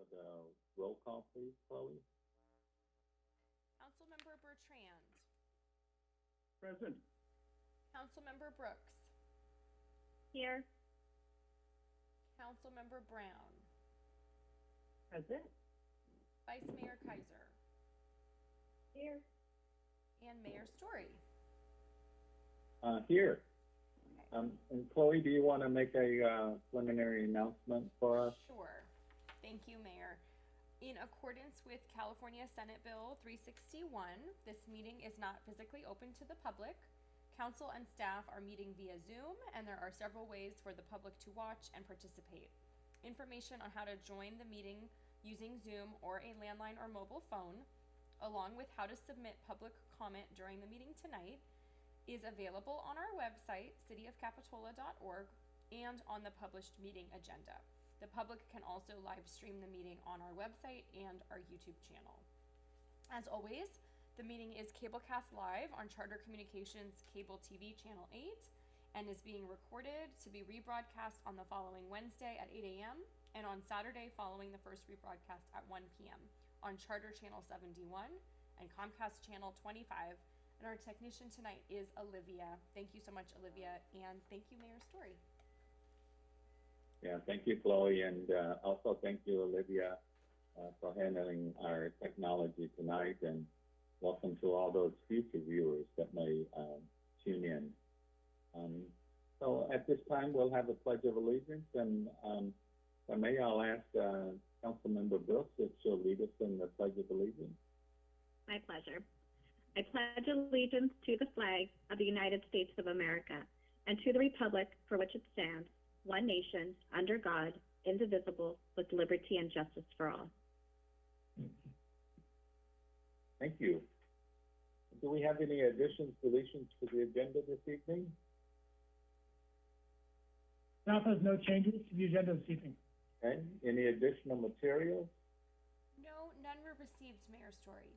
with a roll call, please, Chloe? Councilmember Bertrand. Present. Councilmember Brooks. Here. Councilmember Brown. Present. Vice Mayor Keiser. Here. And Mayor Storey. Uh, here. Um, and Chloe, do you want to make a, uh, preliminary announcement for us? Sure. Thank you, Mayor. In accordance with California Senate Bill 361, this meeting is not physically open to the public. Council and staff are meeting via Zoom, and there are several ways for the public to watch and participate. Information on how to join the meeting using Zoom or a landline or mobile phone, along with how to submit public comment during the meeting tonight, is available on our website, cityofcapitola.org, and on the published meeting agenda. The public can also live stream the meeting on our website and our YouTube channel. As always, the meeting is cablecast live on Charter Communications Cable TV Channel 8 and is being recorded to be rebroadcast on the following Wednesday at 8 a.m. and on Saturday following the first rebroadcast at 1 p.m. on Charter Channel 71 and Comcast Channel 25. And our technician tonight is Olivia. Thank you so much, Olivia, and thank you, Mayor Storey. Yeah, thank you, Chloe, and, uh, also thank you, Olivia, uh, for handling our technology tonight, and welcome to all those future viewers that may, um, tune in. Um, so at this time, we'll have a pledge of allegiance, and, um, I may, I'll ask, uh, Councilmember Brooks if she'll lead us in the pledge of allegiance. My pleasure. I pledge allegiance to the flag of the United States of America and to the republic for which it stands, one nation, under God, indivisible, with liberty and justice for all. Thank you. Do we have any additions, deletions to the agenda this evening? Staff has no changes to the agenda this evening. Okay, any additional materials? No, none were received, Mayor Storey.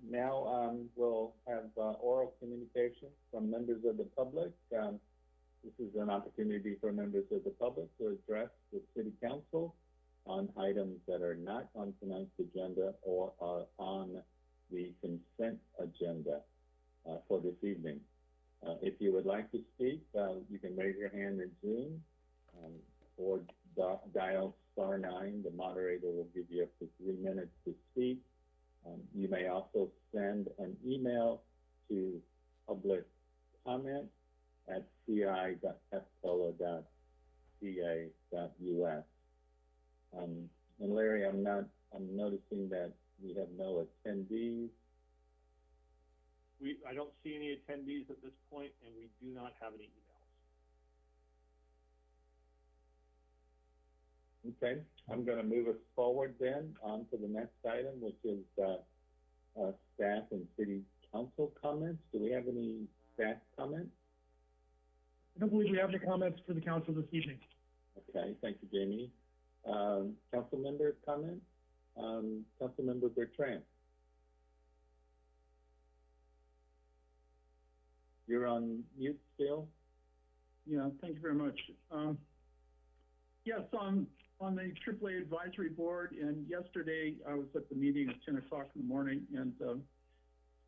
Now, um, we'll have, uh, oral communication from members of the public. Um, this is an opportunity for members of the public to address the city council on items that are not on tonight's agenda or are on the consent agenda, uh, for this evening. Uh, if you would like to speak, uh, you can raise your hand in Zoom, um, or di- dial star nine. The moderator will give you up to three minutes to speak. Um, you may also send an email to public comment at ci.capitola.ca.us. Um, and Larry, I'm not, I'm noticing that we have no attendees. We, I don't see any attendees at this point, and we do not have any emails. Okay, I'm gonna move us forward then on to the next item, which is, uh, uh, staff and city council comments. Do we have any staff comments? I don't believe we have any comments for the council this evening. Okay, thank you, Jamie. Um, council member comment? Um, Councilmember Bertrand? You're on mute still? Yeah, thank you very much. Um, yes, on, on the AAA advisory board, and yesterday I was at the meeting at ten o'clock in the morning, and, um,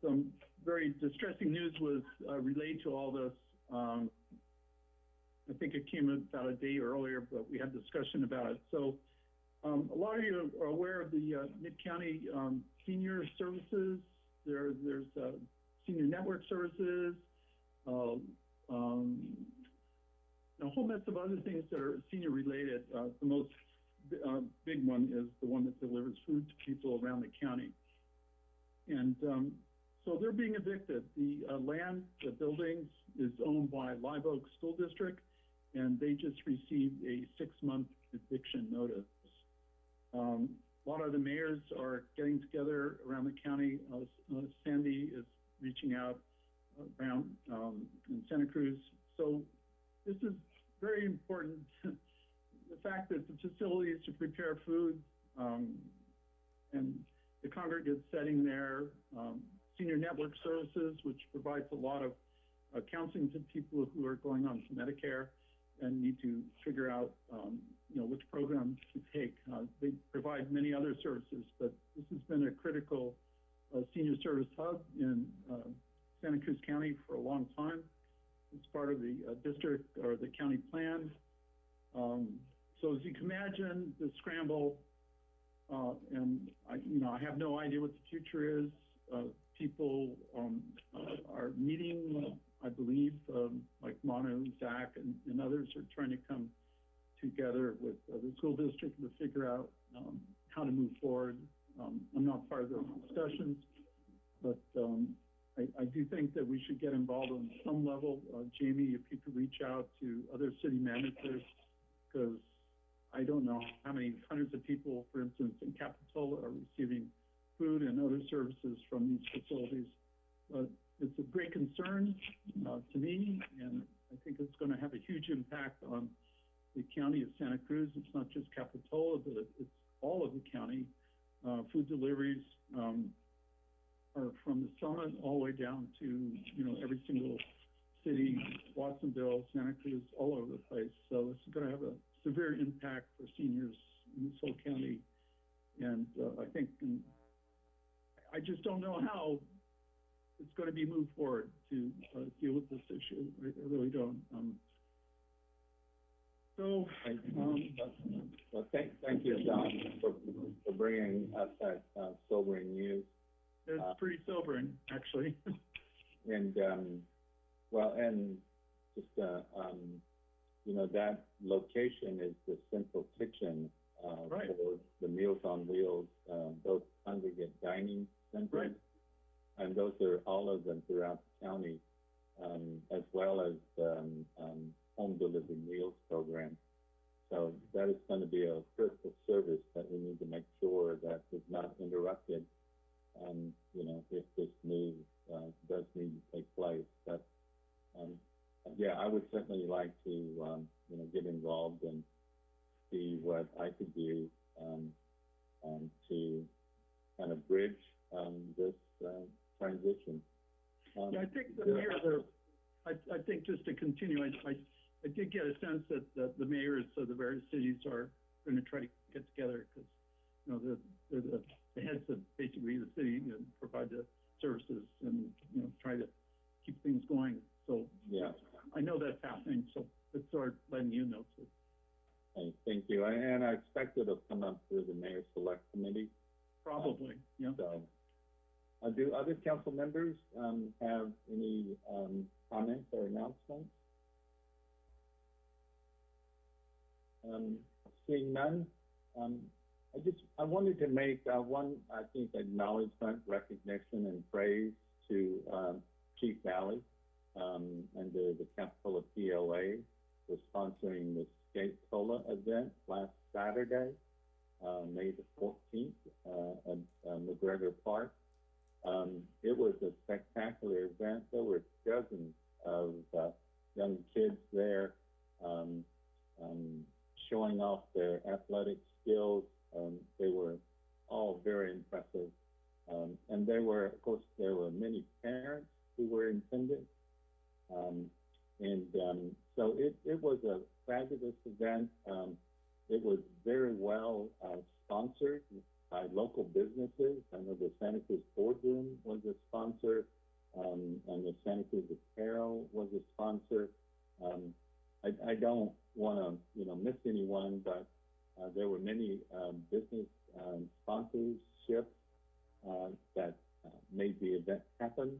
some very distressing news was, uh, relayed to all this. Um, I think it came about a day earlier, but we had discussion about it. So, um, a lot of you are aware of the, uh, Mid-County, um, Senior Services. There, there's, uh, Senior Network Services, um, a whole mess of other things that are senior related. Uh, the most uh, big one is the one that delivers food to people around the county. And um, so they're being evicted. The uh, land, the buildings is owned by Live Oak School District, and they just received a six-month eviction notice. Um, a lot of the mayors are getting together around the county. Uh, uh, Sandy is reaching out around um, in Santa Cruz. So this is very important. the fact that the facilities to prepare food um, and the congregate setting there, um, senior network services, which provides a lot of uh, counseling to people who are going on to Medicare, and need to figure out, um, you know, which program to take. Uh, they provide many other services, but this has been a critical, uh, senior service hub in, uh, Santa Cruz County for a long time. It's part of the, uh, district or the county plan. Um, so as you can imagine, the scramble, uh, and I, you know, I have no idea what the future is. Uh, people, um, are meeting, I believe, um, like Manu, Zach, and, and others are trying to come together with uh, the school district to figure out, um, how to move forward. Um, I'm not part of those discussions, but, um, I, I do think that we should get involved on some level. Uh, Jamie, if you could reach out to other city managers, because I don't know how many hundreds of people, for instance, in Capitola are receiving food and other services from these facilities. But it's a great concern, uh, to me, and I think it's gonna have a huge impact on the county of Santa Cruz. It's not just Capitola, but it's all of the county. Uh, food deliveries, um, are from the summit all the way down to, you know, every single city, Watsonville, Santa Cruz, all over the place. So it's gonna have a severe impact for seniors in this whole county. And, uh, I think, and I just don't know how it's gonna be moved forward to, uh, deal with this issue. I, I really don't. Um, so, Thank um, you. Well, thank, thank you, John, for, for bringing us that, uh, sobering news. it's pretty sobering, actually. And, um, well, and just, uh, um, you know, that location is the central kitchen, uh, Right. for the Meals on Wheels, um, those congregate dining centers. And those are all of them throughout the county, um, as well as, um, um, home delivery meals program. So that is gonna be a critical service that we need to make sure that is not interrupted um, you know, if this move, uh, does need to take place, but, um, yeah, I would certainly like to, um, you know, get involved and see what I could do, um, um, to kind of bridge, um, this, uh, transition. Um, Yeah, I think the mayor, the, I, I think just to continue, I, I, I did get a sense that, that the mayors of the various cities are gonna try to get together, because, you know, the, they're the, the heads of basically the city and provide the services and, you know, try to keep things going. So Yeah, I know that's happening, so it's sort of letting you know, so thank, thank you, and, and I expect it'll come up through the mayor's select committee, probably, yeah. So, uh, do other council members, um, have any, um, comments or announcements? Um, seeing none, um, I just, I wanted to make, uh, one, I think, acknowledgement, recognition, and praise to, um, Chief Dally, um, and the, the Capitola POA was sponsoring the Skate Cola event last Saturday, uh, May the fourteenth, uh, at, uh, McGregor Park. Um, it was a spectacular event. There were dozens of, uh, young kids there, um, um, showing off their athletic skills. Um, they were all very impressive. Um, and there were, of course, there were many parents who were intended. Um, and, um, so it, it was a fabulous event. Um, it was very well, uh, sponsored by local businesses. I know the Santa Cruz Boardroom was a sponsor, um, and the Santa Cruz Apparel was a sponsor. Um, I, I don't want to, you know, miss anyone, but uh, there were many um, business sponsorships uh, that uh, made the event happen.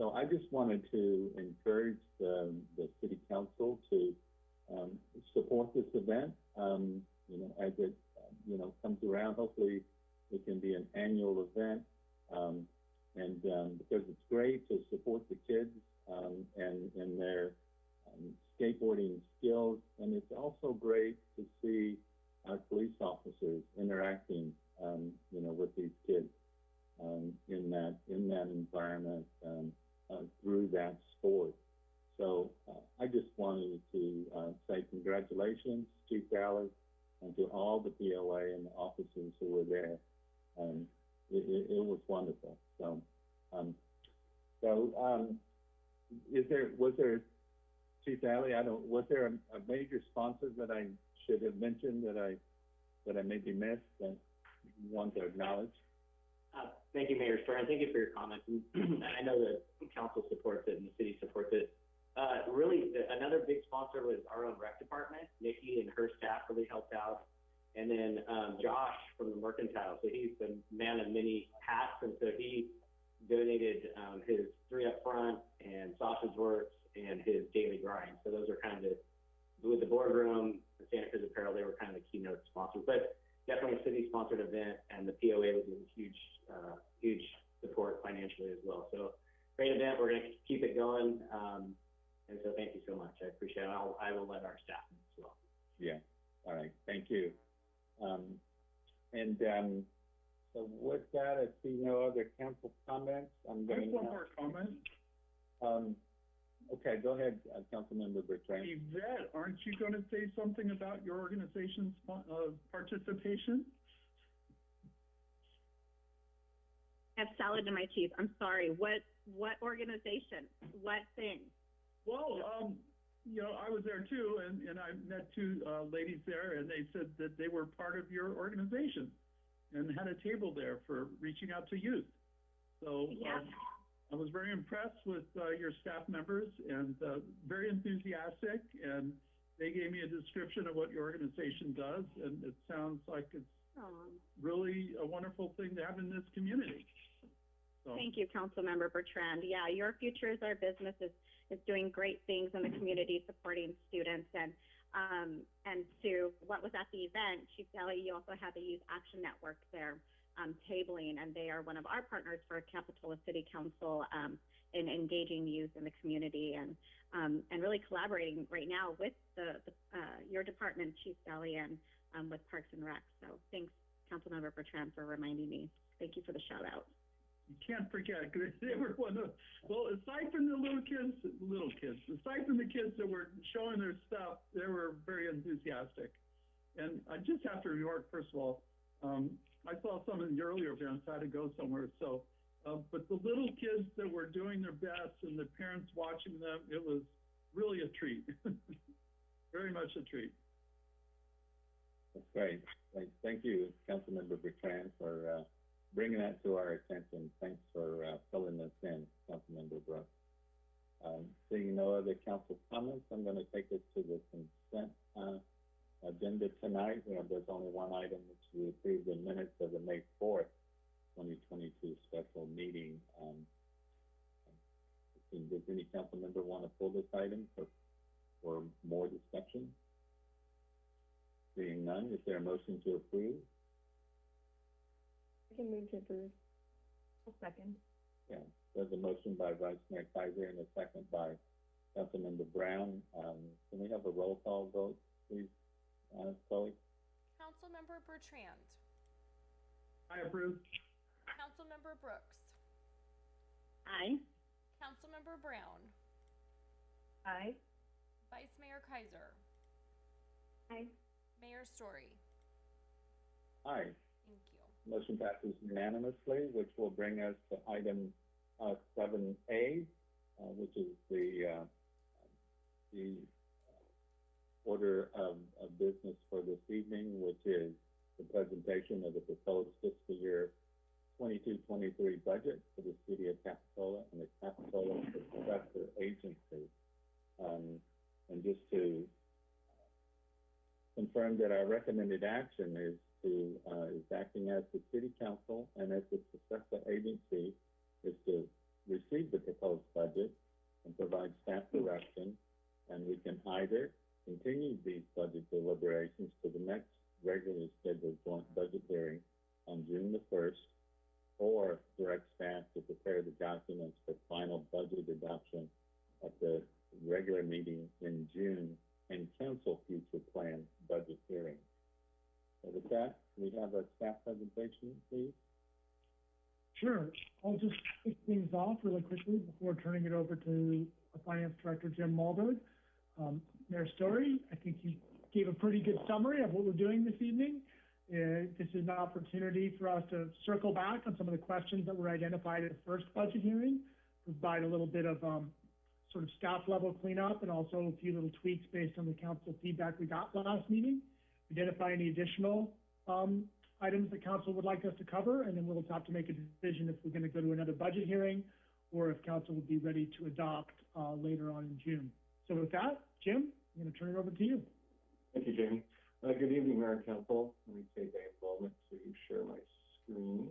So I just wanted to encourage the, the city council to um, support this event. Um, you know, as it you know comes around, hopefully it can be an annual event. Um, and um, because it's great to support the kids um, and and their um, skateboarding skills, and it's also great to see our police officers interacting, you know, with these kids in that in that environment um, through that sport. So uh, I just wanted to uh, say congratulations, Chief Dallas, and to all the POA and the officers who were there. Um, it, it, it was wonderful. So, um, so um, is there was there Chief Dally, I don't, was there a, a major sponsor that I should have mentioned that I, that I maybe missed that you want to acknowledge? Uh, Thank you, Mayor Storey. Thank you for your comments. And I know that council supports it and the city supports it. Uh, really, the- another big sponsor was our own rec department. Nikki and her staff really helped out. And then, um, Josh from the Mercantile, so he's the man of many hats, and so he donated, um, his three up front and Sausage Works and his daily grind. So those are kind of, with the boardroom, the Santa Cruz Apparel, they were kind of the keynote sponsors. But definitely a city-sponsored event, and the POA was a huge, uh, huge support financially as well. So great event. We're gonna keep it going. Um, and so thank you so much. I appreciate it. I'll, I will let our staff know as well. Yeah, all right, thank you. Um, and, um, so with that, I see no other council comments. I'm going have to. one more comment. Um, okay, go ahead, uh, Councilmember Bertrand. Yvette, aren't you gonna say something about your organization's, uh, participation? I have salad in my teeth. I'm sorry. What, what organization? What thing? Well, um, you know, I was there too, and, and I met two, uh, ladies there, and they said that they were part of your organization and had a table there for reaching out to youth. So, Yeah. um, I was very impressed with, uh, your staff members and, uh, very enthusiastic, and they gave me a description of what your organization does, and it sounds like it's Um, really a wonderful thing to have in this community. So, Thank you, Councilmember Bertrand. Yeah, Your Future is Our Business is, is doing great things in the community, supporting students. And, um, and to what was at the event, Chief Dally, you also had the Youth Action Network there, um, tabling, and they are one of our partners for Capitola City Council, um, in engaging youth in the community and, um, and really collaborating right now with the, the, uh, your department, Chief Dally, and, um, with Parks and Rec. So thanks, Councilmember Bertrand, for reminding me. Thank you for the shout out. you can't forget, 'cause they were one of, well, aside from the little kids, little kids, aside from the kids that were showing their stuff, they were very enthusiastic. And I just have to remark, first of all, um, I saw some of the earlier events, had to go somewhere, so, uh, but the little kids that were doing their best and the parents watching them, it was really a treat. Very much a treat. That's great. Thank, you, Councilmember Bertrand, for, uh, bringing that to our attention. Thanks for, uh, filling us in, Councilmember Brooks. Um, seeing no other council comments, I'm gonna take us to the consent, uh, agenda tonight. You know, there's only one item, which we approve the minutes of the May fourth, twenty twenty-two special meeting. Um, does any council member want to pull this item for, for more discussion? Seeing none, is there a motion to approve? I can move to approve. A second. Yeah, there's a motion by Vice Mayor Keiser and a second by Councilmember Brown. Um, can we have a roll call vote, please, uh, Chloe? Councilmember Bertrand. I approve. Councilmember Brooks. Aye. Councilmember Brown. Aye. Vice Mayor Keiser. Aye. Mayor Storey. Aye. Thank you. Motion passes unanimously, which will bring us to item, uh, seven A, uh, which is the, uh, the order of, of business for this evening, which is the presentation of the proposed fiscal year 22-23 budget for the city of Capitola and the Capitola Successor Agency. Um, and just to confirm that our recommended action is to, uh, is acting as the city council and as the successor agency is to receive the proposed budget and provide staff direction. And we can either continue these budget deliberations to the next regularly scheduled joint budget hearing on June the first, or direct staff to prepare the documents for final budget adoption at the regular meeting in June and cancel future planned budget hearings. So with that, we have a staff presentation, please. Sure, I'll just kick things off really quickly before turning it over to Finance Director, Jim Malberg. Um, Mayor Storey, I think you gave a pretty good summary of what we're doing this evening. Uh, this is an opportunity for us to circle back on some of the questions that were identified at the first budget hearing, provide a little bit of, um, sort of staff level cleanup and also a few little tweaks based on the council feedback we got last meeting. Identify any additional, um, items the council would like us to cover, and then we'll have to make a decision if we're gonna go to another budget hearing or if council would be ready to adopt, uh, later on in June. So with that, Jim, I'm gonna turn it over to you. Thank you, Jamie. Uh, good evening, Mayor and Council. Let me take a moment to share my screen.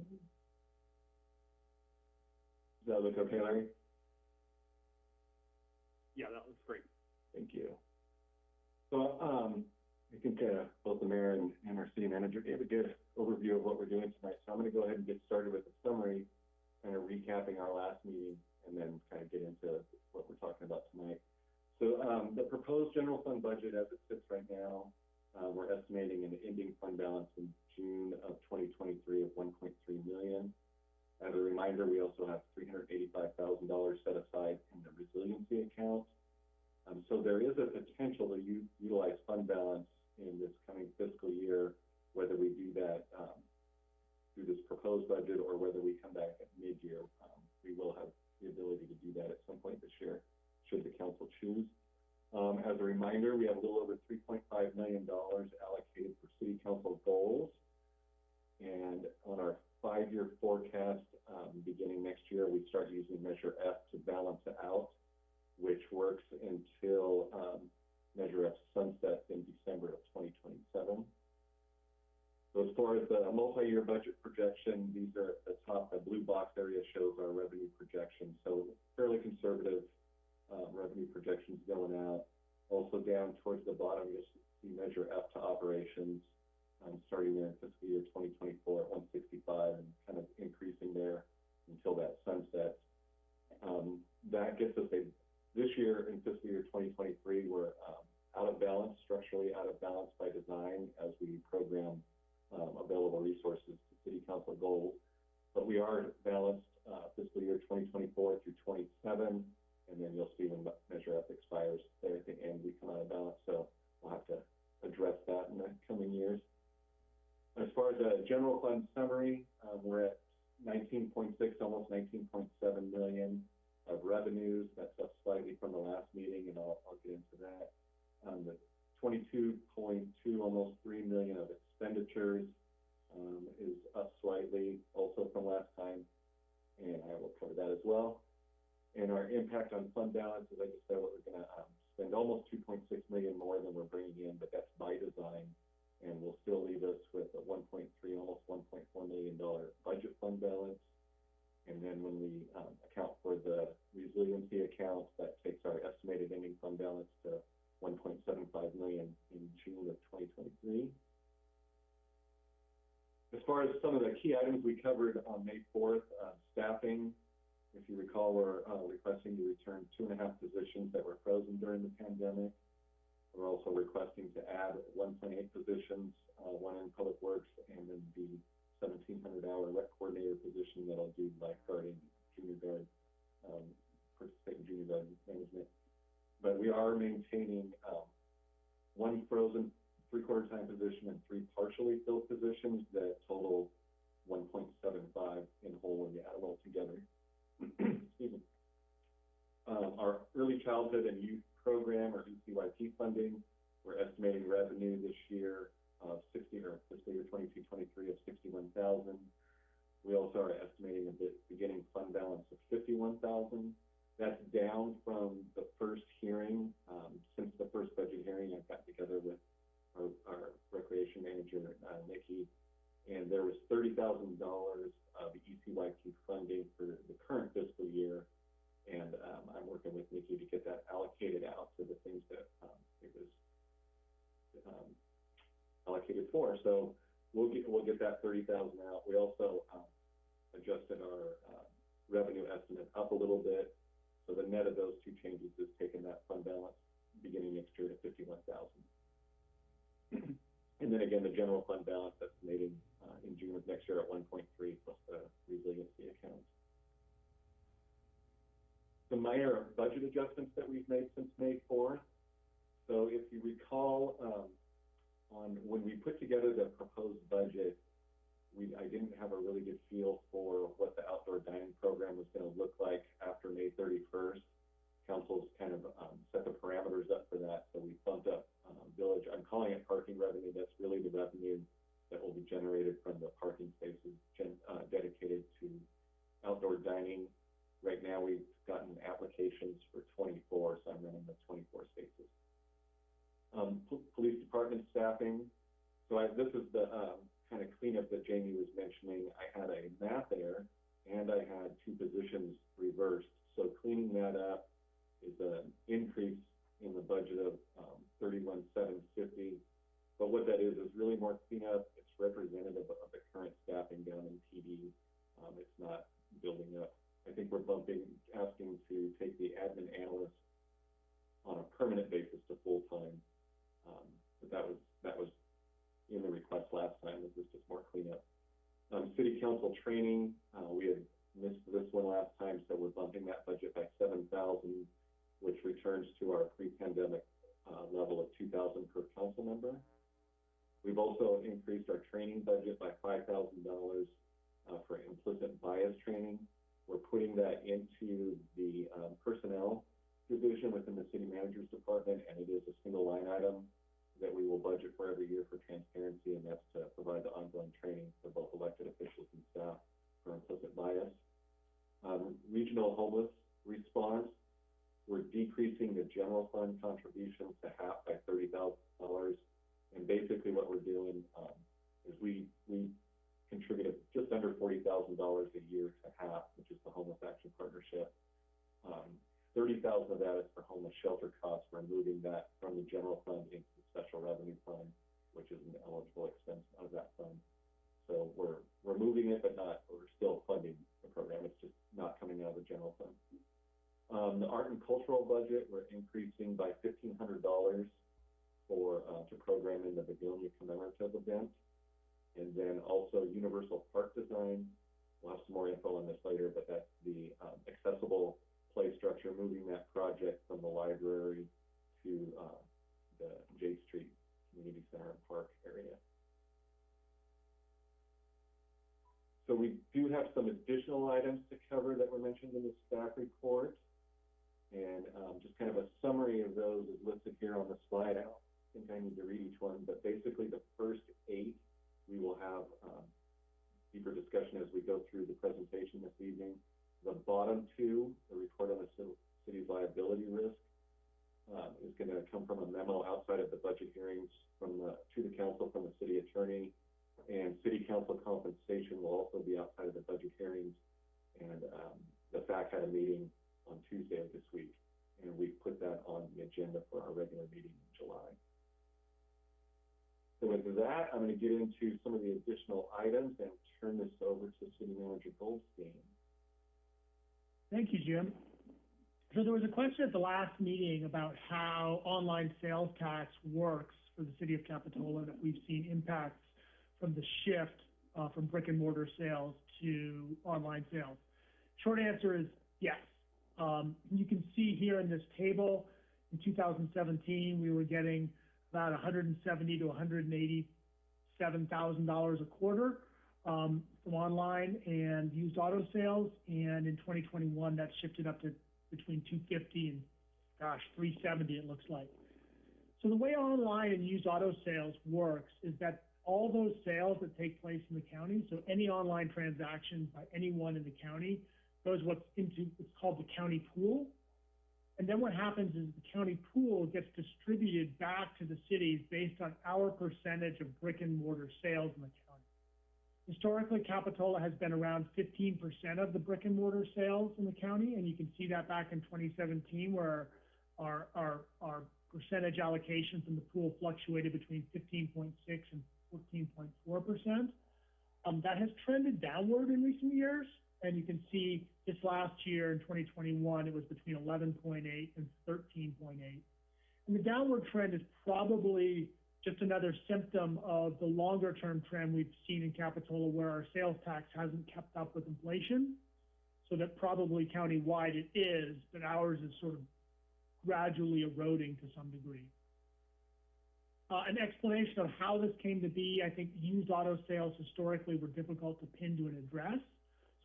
Does that look okay, Larry? Yeah, that looks great. Thank you. So, um, I think, uh, both the mayor and, and our city manager gave a good overview of what we're doing tonight. So I'm gonna go ahead and get started with a summary, kind of recapping our last meeting, and then kind of get into what we're talking about tonight. So, um, the proposed general fund budget as it sits right now, uh, we're estimating an ending fund balance in June of twenty twenty-three of one point three million. As a reminder, we also have three hundred eighty-five thousand dollars set aside in the resiliency account. Um, so there is a potential to u- utilize fund balance in this coming fiscal year, whether we do that, um, through this proposed budget or whether we come back at mid-year. Um, we will have the ability to do that at some point this year, should the council choose. Um, as a reminder, we have a little over three point five million dollars allocated for city council goals. And on our five-year forecast, um, beginning next year, we start using Measure F to balance it out, which works until, um, Measure F sunsets in December of twenty twenty-seven. So as far as the multi-year budget projection, these are at the top, the blue box area shows our revenue projection, so fairly conservative, um, revenue projections going out. Also down towards the bottom, you'll see Measure F to operations, um, starting there in fiscal year twenty twenty-four at one sixty-five and kind of increasing there until that sunset. Um, that gets us a, this year in fiscal year twenty twenty-three, we're, um, out of balance, structurally out of balance by design as we program, um, available resources to city council goals. But we are balanced, uh, fiscal year twenty twenty-four through twenty-seven, and then you'll see when Measure F expires the end, we come out of balance, so we'll have to address that in the coming years. As far as the general fund summary, um, we're at nineteen point six, almost nineteen point seven million of revenues. That's up slightly from the last meeting, and I'll, I'll get into that. Um, the twenty-two point two, almost three million of expenditures, um, is up slightly also from last time, and I will cover that as well. And our impact on fund balance, as I just said, we're gonna, um, spend almost two point six million more than we're bringing in, but that's by design and will still leave us with a one point three, almost one point four million dollar budget fund balance. And then when we, um, account for the resiliency accounts, that takes our estimated ending fund balance to one point seven five million in June of twenty twenty-three. As far as some of the key items we covered on May fourth, uh, staffing, you recall, we're, uh, requesting to return two and a half positions that were frozen during the pandemic. We're also requesting to add one point eight positions, uh, one in Public Works and then the seventeen hundred hour rec coordinator position that I'll do lifeguarding, junior guard, um, participate in junior guard management. But we are maintaining, um, one frozen three-quarter time position and three partially filled positions that total one point seven five in whole when you add them all together. Excuse me. Um, our early childhood and youth program or ECYP funding, we're estimating revenue this year of sixty, or fiscal year twenty-two, twenty-three of sixty-one thousand. We also are estimating a bit, beginning fund balance of fifty-one thousand. That's down from the first hearing, um, since the first budget hearing, I've got together with our, our recreation manager, uh, Nikki, and there was thirty thousand dollars of E ECYP funding for the current fiscal year. And, um, I'm working with Nikki to get that allocated out to the things that, um, it was, um, allocated for. So we'll get, we'll get that thirty thousand out. We also, um, adjusted our, uh, revenue estimate up a little bit. So the net of those two changes is taking that fund balance beginning next year to fifty-one thousand. And then again, the general fund balance estimating, uh, in June of next year at 1.3 plus the resiliency account. The minor budget adjustments that we've made since May 4th. So if you recall, um, on when we put together the proposed budget, we I didn't have a really good feel for what the outdoor dining program was going to look like after May 31st. Council's kind of um, set the parameters up for that, so we bumped up um, village. I'm calling it parking revenue. That's really the revenue that will be generated from the parking spaces gen, uh, dedicated to outdoor dining. Right now, we've gotten applications for twenty-four, so I'm running the twenty-four spaces. Um, po- police department staffing, so I, this is the, um, kind of cleanup that Jamie was mentioning. I had a math there, and I had two positions reversed. So cleaning that up is an increase in the budget of, um, thirty-one, seven fifty. But what that is, is really more cleanup. It's representative of the current staffing down in PD. Um, it's not building up. I think we're bumping, asking to take the admin analyst on a permanent basis to full-time. Um, but that was, that was in the request last time, this is just more cleanup. Um, city council training, uh, we had missed this one last time, so we're bumping that budget by seven thousand, which returns to our pre-pandemic, uh, level of two thousand per council member. We've also increased our training budget by five thousand dollars, uh, for implicit bias training. We're putting that into the, um, personnel division within the city manager's department, and it is a single line item that we will budget for every year for transparency, and that's to provide the ongoing training for both elected officials and staff for implicit bias. Um, regional homeless response, we're decreasing the general fund contributions to half by thirty thousand dollars. And basically what we're doing um, is we, we contributed just under $40,000 a year to HAP, which is the Homeless Action Partnership. Um, 30000 of that is for homeless shelter costs. We're moving that from the general fund into the special revenue fund, which is an eligible expense out of that fund. So we're, removing it, but not, we're still funding the program. It's just not coming out of the general fund. Um, the art and cultural budget, we're increasing by $1,500 program in the Begonia commemorative event. And then also universal park design, we'll have some more info on this later, but that's the, um, accessible play structure, moving that project from the library to, uh, the J Street Community Center and Park area. So we do have some additional items to cover that were mentioned in the staff report. And, um, just kind of a summary of those is listed here on the slide. Don't think I need to read each one, but basically the first eight, we will have, um, deeper discussion as we go through the presentation this evening. The bottom two, the report on the city's liability risk, um, is gonna come from a memo outside of the budget hearings from the, to the council from the city attorney. And city council compensation will also be outside of the budget hearings. And, um, the FAC had a meeting on Tuesday of this week, and we put that on the agenda for our regular meeting in July. So with that, I'm gonna get into some of the additional items and turn this over to City Manager Goldstein. Thank you, Jim. So there was a question at the last meeting about how online sales tax works for the city of Capitola, that we've seen impacts from the shift, uh, from brick and mortar sales to online sales. Short answer is yes. Um, you can see here in this table, in two thousand seventeen, we were getting about hundred and seventy to hundred and eighty-seven thousand dollars a quarter um, from online and used auto sales. And in twenty twenty-one, that shifted up to between two fifty and, gosh, three seventy, it looks like. So the way online and used auto sales works is that all those sales that take place in the county, so any online transaction by anyone in the county goes what's into, it's called the county pool. And then what happens is the county pool gets distributed back to the cities based on our percentage of brick and mortar sales in the county. Historically, Capitola has been around fifteen percent of the brick and mortar sales in the county, and you can see that back in twenty seventeen where our, our, our percentage allocation from the pool fluctuated between fifteen point six and fourteen point four percent. Um, that has trended downward in recent years, and you can see this last year in twenty twenty-one, it was between eleven point eight and thirteen point eight. And the downward trend is probably just another symptom of the longer-term trend we've seen in Capitola where our sales tax hasn't kept up with inflation. So that probably countywide it is, but ours is sort of gradually eroding to some degree. Uh, an explanation of how this came to be, I think used auto sales historically were difficult to pin to an address.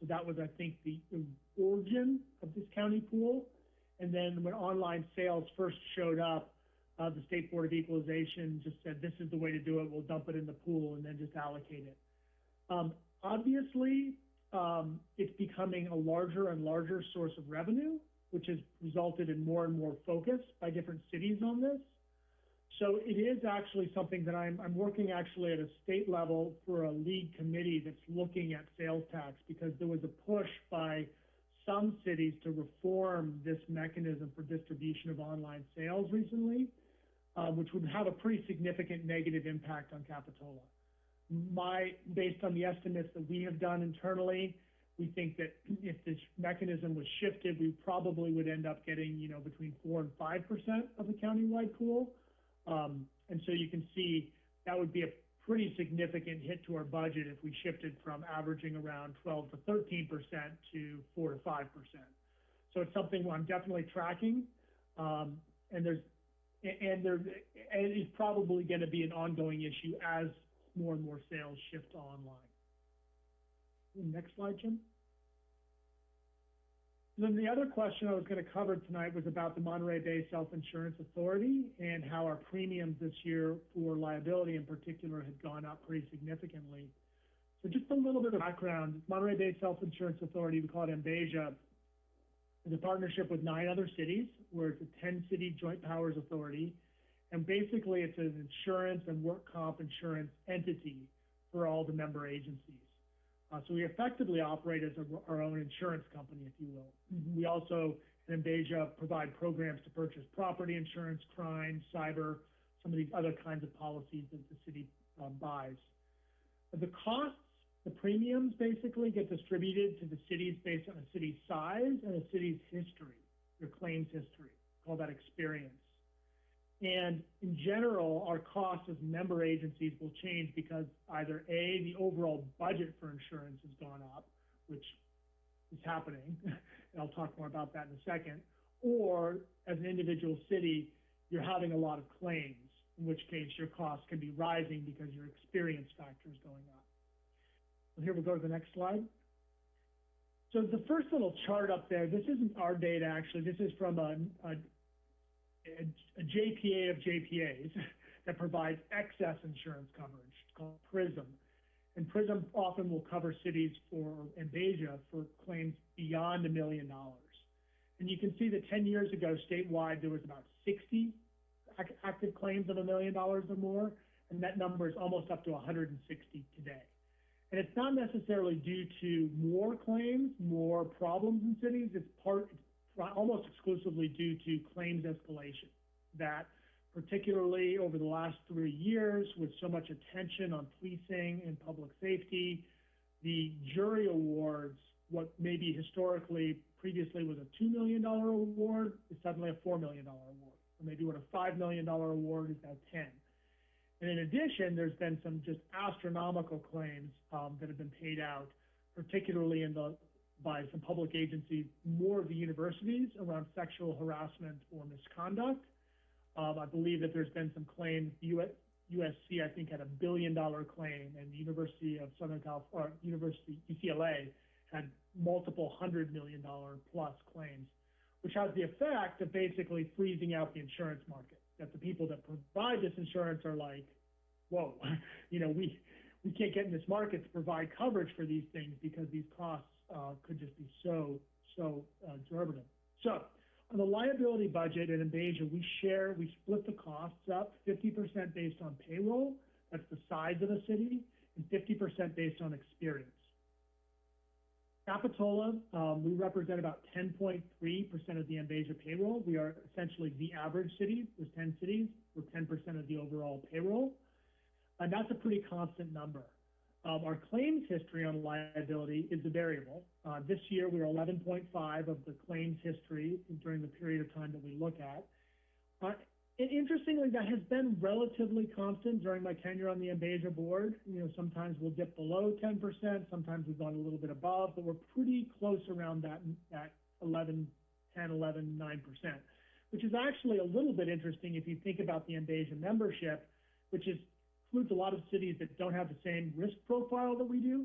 So that was, I think, the, origin of this county pool. And then when online sales first showed up, uh, the State Board of Equalization just said, this is the way to do it, we'll dump it in the pool and then just allocate it. Um, obviously, um, it's becoming a larger and larger source of revenue, which has resulted in more and more focus by different cities on this. So it is actually something that I'm, I'm working actually at a state level for a league committee that's looking at sales tax because there was a push by some cities to reform this mechanism for distribution of online sales recently, uh, which would have a pretty significant negative impact on Capitola. My, based on the estimates that we have done internally, we think that if this mechanism was shifted, we probably would end up getting, you know, between four and five percent of the countywide pool. Um, and so you can see that would be a pretty significant hit to our budget if we shifted from averaging around twelve to thirteen percent to four to five percent. So it's something I'm definitely tracking. Um, and there's, and there, and it's probably gonna be an ongoing issue as more and more sales shift online. Next slide, Jim. Then the other question I was gonna cover tonight was about the Monterey Bay Self-Insurance Authority and how our premiums this year for liability in particular had gone up pretty significantly. So just a little bit of background, Monterey Bay Self-Insurance Authority, we call it MBASIA, is a partnership with nine other cities, where it's a ten-city joint powers authority. And basically, it's an insurance and work comp insurance entity for all the member agencies. Uh, so we effectively operate as a, our own insurance company, if you will. We also, in MBASIA, provide programs to purchase property insurance, crime, cyber, some of these other kinds of policies that the city um, buys. The costs, the premiums basically get distributed to the cities based on a city's size and a city's history, their claims history. Call that experience. And in general, our costs as member agencies will change because either A, the overall budget for insurance has gone up, which is happening, and I'll talk more about that in a second, or as an individual city, you're having a lot of claims, in which case your costs can be rising because your experience factor is going up. Here we go to the next slide. So the first little chart up there, this isn't our data actually, this is from a, a a, JPA of JPAs that provides excess insurance coverage called PRISM. And PRISM often will cover cities for, MBASIA for claims beyond a million dollars. And you can see that 10 years ago, statewide, there was about 60 ac- active claims of a million dollars or more, and that number is almost up to 160 today. And it's not necessarily due to more claims, more problems in cities. It's part, it's almost exclusively due to claims escalation. That particularly over the last three years, with so much attention on policing and public safety, the jury awards, what maybe historically previously was a $2 million award, is suddenly a $4 million award. Or maybe what a $5 million award is now 10. And in addition, there's been some just astronomical claims um, that have been paid out, particularly in the by some public agencies, more of the universities around sexual harassment or misconduct. Um, I believe that there's been some claims. US, USC, I think, had a billion dollar claim, and the University of Southern California, University UCLA, had multiple hundred million dollar plus claims, which has the effect of basically freezing out the insurance market. That the people that provide this insurance are like, whoa, you know, we we can't get in this market to provide coverage for these things because these costs uh, could just be so, so uh. So on the liability budget at MBASIA, we share, we split the costs up 50% based on payroll, that's the size of the city, and 50% based on experience. Capitola, um, we represent about 10.3% of the MBASIA payroll. We are essentially the average city. There's 10 cities. We're 10% of the overall payroll. And that's a pretty constant number. Um, our claims history on liability is a variable. Uh, this year, we are 11.5 of the claims history during the period of time that we look at. Uh, and interestingly, that has been relatively constant during my tenure on the MBASIA board. You know, sometimes we'll dip below 10%, sometimes we've gone a little bit above, but we're pretty close around that, that 11, 10, 11, 9%, which is actually a little bit interesting if you think about the MBASIA membership, which is includes a lot of cities that don't have the same risk profile that we do.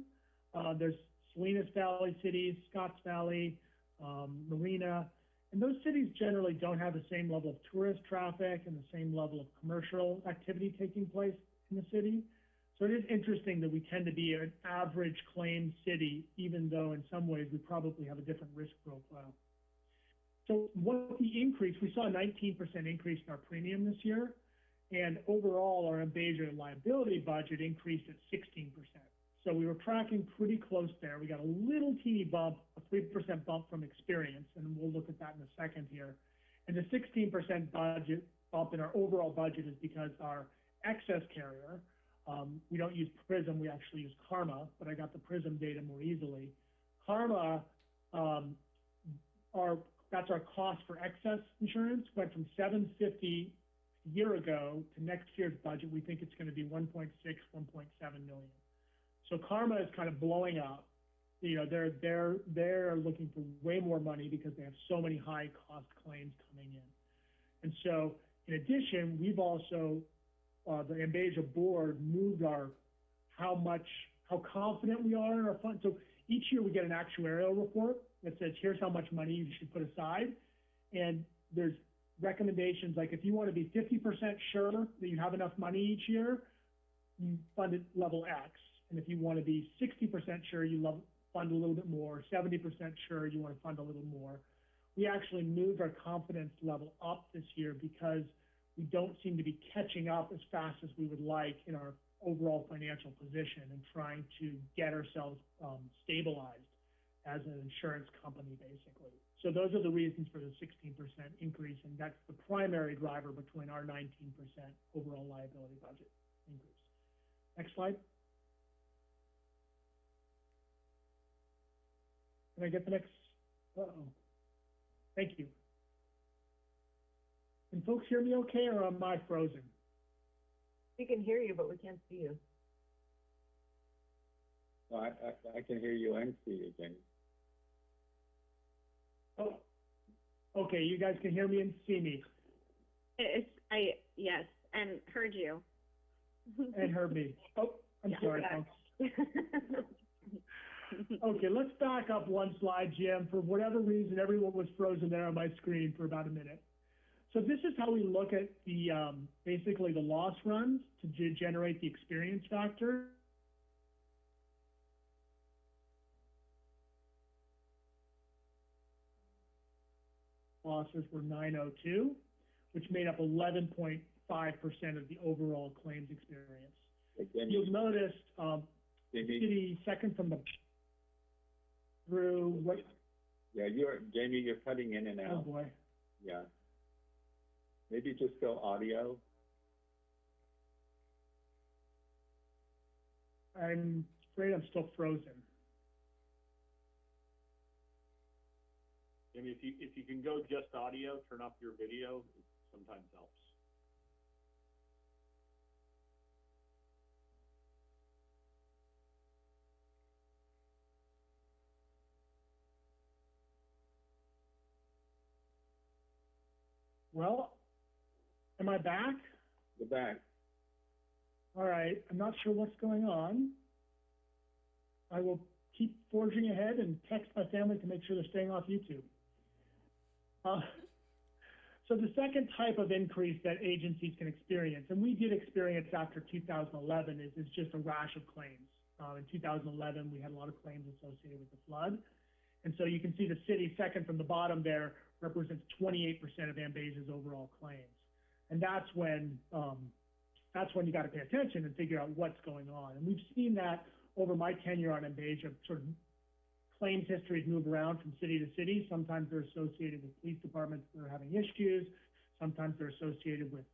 Uh, there's Salinas Valley cities, Scotts Valley, um, Marina, And those cities generally don't have the same level of tourist traffic and the same level of commercial activity taking place in the city. So it is interesting that we tend to be an average claim city, even though in some ways we probably have a different risk profile. So what the increase, we saw a nineteen percent increase in our premium this year. And overall, our MBASIA liability budget increased at sixteen percent. So we were tracking pretty close there. We got a little teeny bump, a three percent bump from experience, and we'll look at that in a second here. And the sixteen percent budget bump in our overall budget is because our excess carrier, um, we don't use PRISM, we actually use CARMA, but I got the PRISM data more easily. CARMA, um, our, that's our cost for excess insurance, went from seven fifty a year ago to next year's budget, we think it's gonna be 1.6, 1.7 million. So CARMA is kind of blowing up. You know, they're, they're, they're looking for way more money because they have so many high-cost claims coming in. And so, in addition, we've also, uh, the MBASIA board moved our, how much, how confident we are in our fund. So each year we get an actuarial report that says, here's how much money you should put aside. And there's recommendations, like if you want to be fifty percent sure that you have enough money each year, you fund it level X. And if you want to be sixty percent sure, you love, fund a little bit more, seventy percent sure, you want to fund a little more. We actually moved our confidence level up this year because we don't seem to be catching up as fast as we would like in our overall financial position and trying to get ourselves, um, stabilized as an insurance company, basically. So those are the reasons for the sixteen percent increase, and that's the primary driver between our nineteen percent overall liability budget increase. Next slide. Can I get the next, uh-oh. Thank you. Can folks hear me okay, or am I frozen? We can hear you, but we can't see you. I, I, I can hear you and see you, Jamie. Oh, okay, you guys can hear me and see me, It's, I, yes, and heard you. and heard me. Oh, I'm Yeah. sorry, folks. Okay, let's back up one slide, Jim. For whatever reason, everyone was frozen there on my screen for about a minute. So this is how we look at the, um, basically the loss runs to ge- generate the experience factor. Losses were nine oh two, which made up eleven point five percent of the overall claims experience. Jamie, You'll notice, um, Jamie, city second from the through what, yeah, you're, Jamie, you're cutting in and out. oh boy. yeah. Maybe just go audio, I'm afraid I'm still frozen. Jamie, if you, if you can go just audio, turn off your video, it sometimes helps. Well, am I back? You're back. All right, I'm not sure what's going on. I will keep forging ahead and text my family to make sure they're staying off YouTube. Uh, so the second type of increase that agencies can experience, and we did experience after 2011, is, is just a rash of claims. Uh, in 2011, we had a lot of claims associated with the flood. And so you can see the city second from the bottom there represents 28% of MBASIA's overall claims. And that's when, um, that's when you got to pay attention and figure out what's going on. And we've seen that over my tenure on MBASIA, sort of claims histories move around from city to city. Sometimes they're associated with police departments that are having issues. Sometimes they're associated with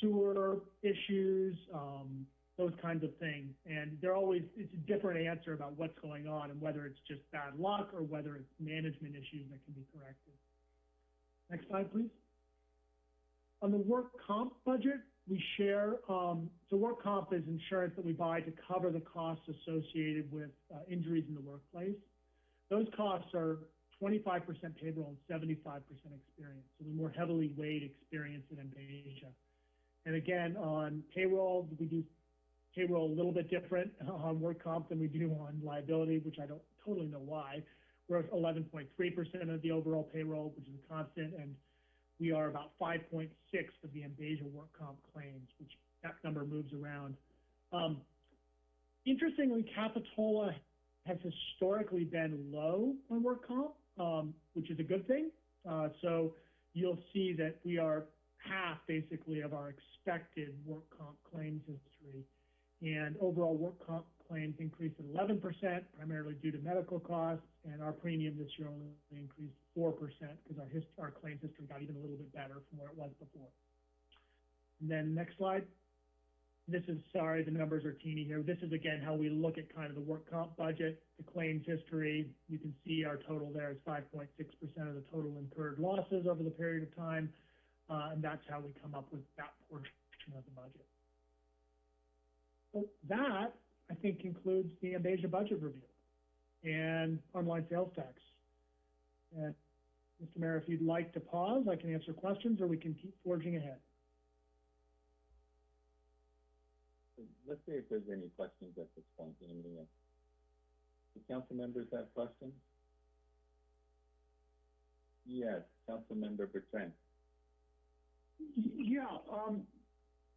sewer issues, um, those kinds of things. And they're always, it's a different answer about what's going on and whether it's just bad luck or whether it's management issues that can be corrected. Next slide, please. On the work comp budget, we share, um, so work comp is insurance that we buy to cover the costs associated with, uh, injuries in the workplace. Those costs are twenty-five percent payroll and seventy-five percent experience, so we're more heavily weighed experience in Asia. And again, on payroll, we do payroll a little bit different on work comp than we do on liability, which I don't totally know why. we're at eleven point three percent of the overall payroll, which is a constant, and we are about five point six of the MBASIA work comp claims, which that number moves around. Um, interestingly, Capitola has historically been low on work comp, um, which is a good thing. Uh, so you'll see that we are half basically of our expected work comp claims history. And overall work comp claims increased at eleven percent, primarily due to medical costs, and our premium this year only increased four percent because our his, our claims history got even a little bit better from where it was before. And then next slide. This is, sorry, the numbers are teeny here. This is again how we look at kind of the work comp budget, the claims history. You can see our total there is five point six percent of the total incurred losses over the period of time. Uh, and that's how we come up with that portion of the budget. So that, I think, concludes the MBASIA budget review and online sales tax. And Mr. Mayor, if you'd like to pause, I can answer questions or we can keep forging ahead. Let's see if there's any questions at this point, anybody else? Do council members have questions? Yes, council member Bertrand. Y- Yeah, um,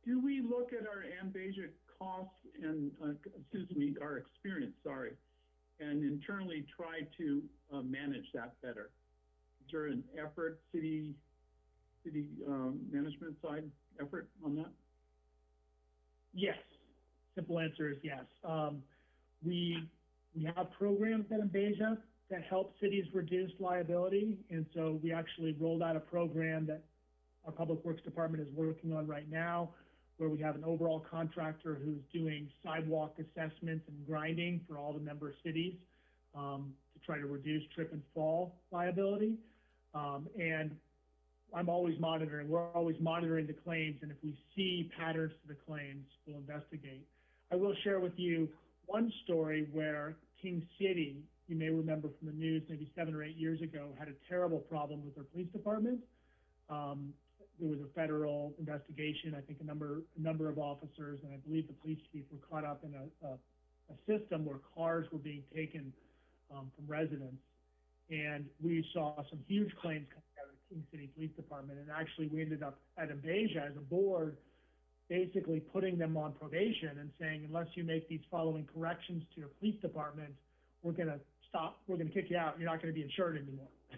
do we look at our MBASIA costs and, uh, excuse me, our experience, sorry, and internally try to, uh, manage that better? Is there an effort, city, city, um, management side effort on that? Yes. Simple answer is yes. Um, we, we have programs at MBASIA that help cities reduce liability. And so we actually rolled out a program that our Public Works Department is working on right now, where we have an overall contractor who's doing sidewalk assessments and grinding for all the member cities, um, to try to reduce trip and fall liability. Um, and I'm always monitoring, we're always monitoring the claims, and if we see patterns to the claims, we'll investigate. I will share with you one story where King City, you may remember from the news maybe seven or eight years ago, had a terrible problem with their police department. Um, there was a federal investigation, I think a number, a number of officers, and I believe the police chief were caught up in a, a, a system where cars were being taken, um, from residents. And we saw some huge claims coming out of the King City Police Department, and actually we ended up at MBASIA as a board, basically putting them on probation and saying, unless you make these following corrections to your police department, we're gonna stop, we're gonna kick you out, you're not gonna be insured anymore.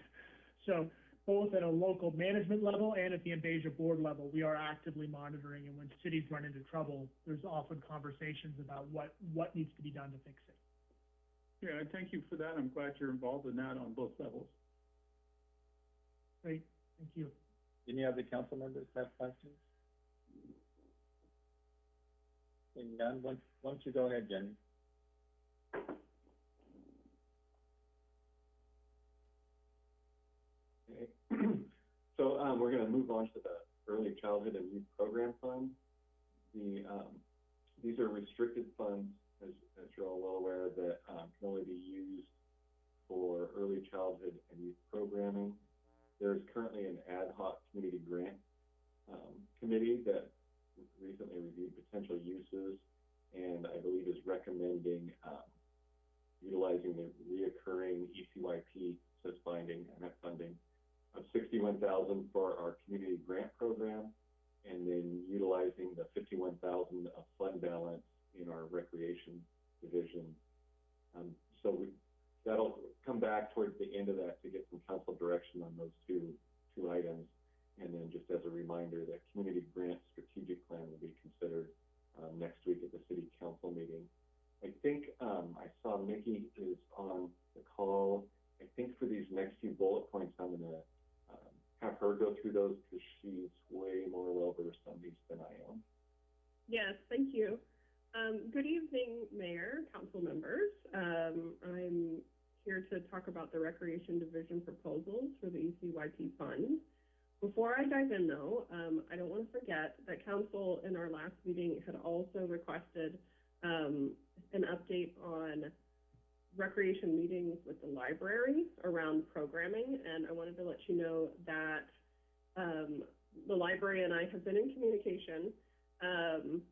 So both at a local management level and at the MBASIA board level, we are actively monitoring, and when cities run into trouble, there's often conversations about what, what needs to be done to fix it. Yeah, I thank you for that. I'm glad you're involved in that on both levels. Great, thank you. Any other council members have questions? Seeing none, why, don't you go ahead, Jenny? Okay. So, um, we're gonna move on to the Early Childhood and Youth Program Fund. The, um, these are restricted funds, as, as you're all well aware, that, um, can only be used for early childhood and youth programming. There's currently an ad hoc community grant, um, committee that recently reviewed potential uses and I believe is recommending, um, utilizing the reoccurring ECYP, says finding, net funding of sixty-one thousand for our community grant program, and then utilizing the fifty-one thousand of fund balance in our recreation division. Um, so we, that'll come back towards the end of that to get some council direction on those two, two items. And then just as a reminder, that community grant strategic plan will be considered, um, next week at the city council meeting. I think, um, I saw Mickey is on the call. I think for these next few bullet points, I'm gonna, um, have her go through those because she's way more well versed on these than I am. Yes, thank you. Um, good evening, Mayor, council members. Um, I'm here to talk about the Recreation Division proposals for the ECYP fund. Before I dive in though, um, I don't want to forget that council in our last meeting had also requested, um, an update on recreation meetings with the library around programming, and I wanted to let you know that, um, the library and I have been in communication, um,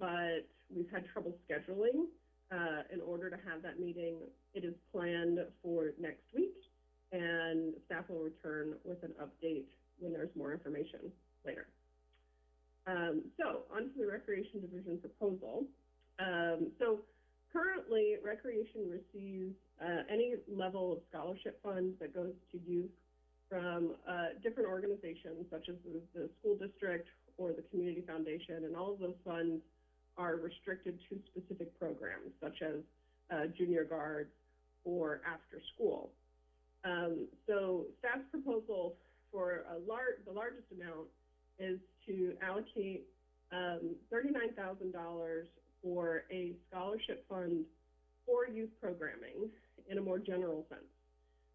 but we've had trouble scheduling uh, in order to have that meeting. It is planned for next week, and staff will return with an update when there's more information later. Um, so, onto the Recreation Division proposal. Um, so, currently, Recreation receives uh, any level of scholarship funds that goes to youth from uh, different organizations, such as the, the school district or the community foundation, and all of those funds are restricted to specific programs, such as uh, junior guards or after school. Um, so staff's proposal for a lar- the largest amount is to allocate um, $39,000 for a scholarship fund for youth programming in a more general sense.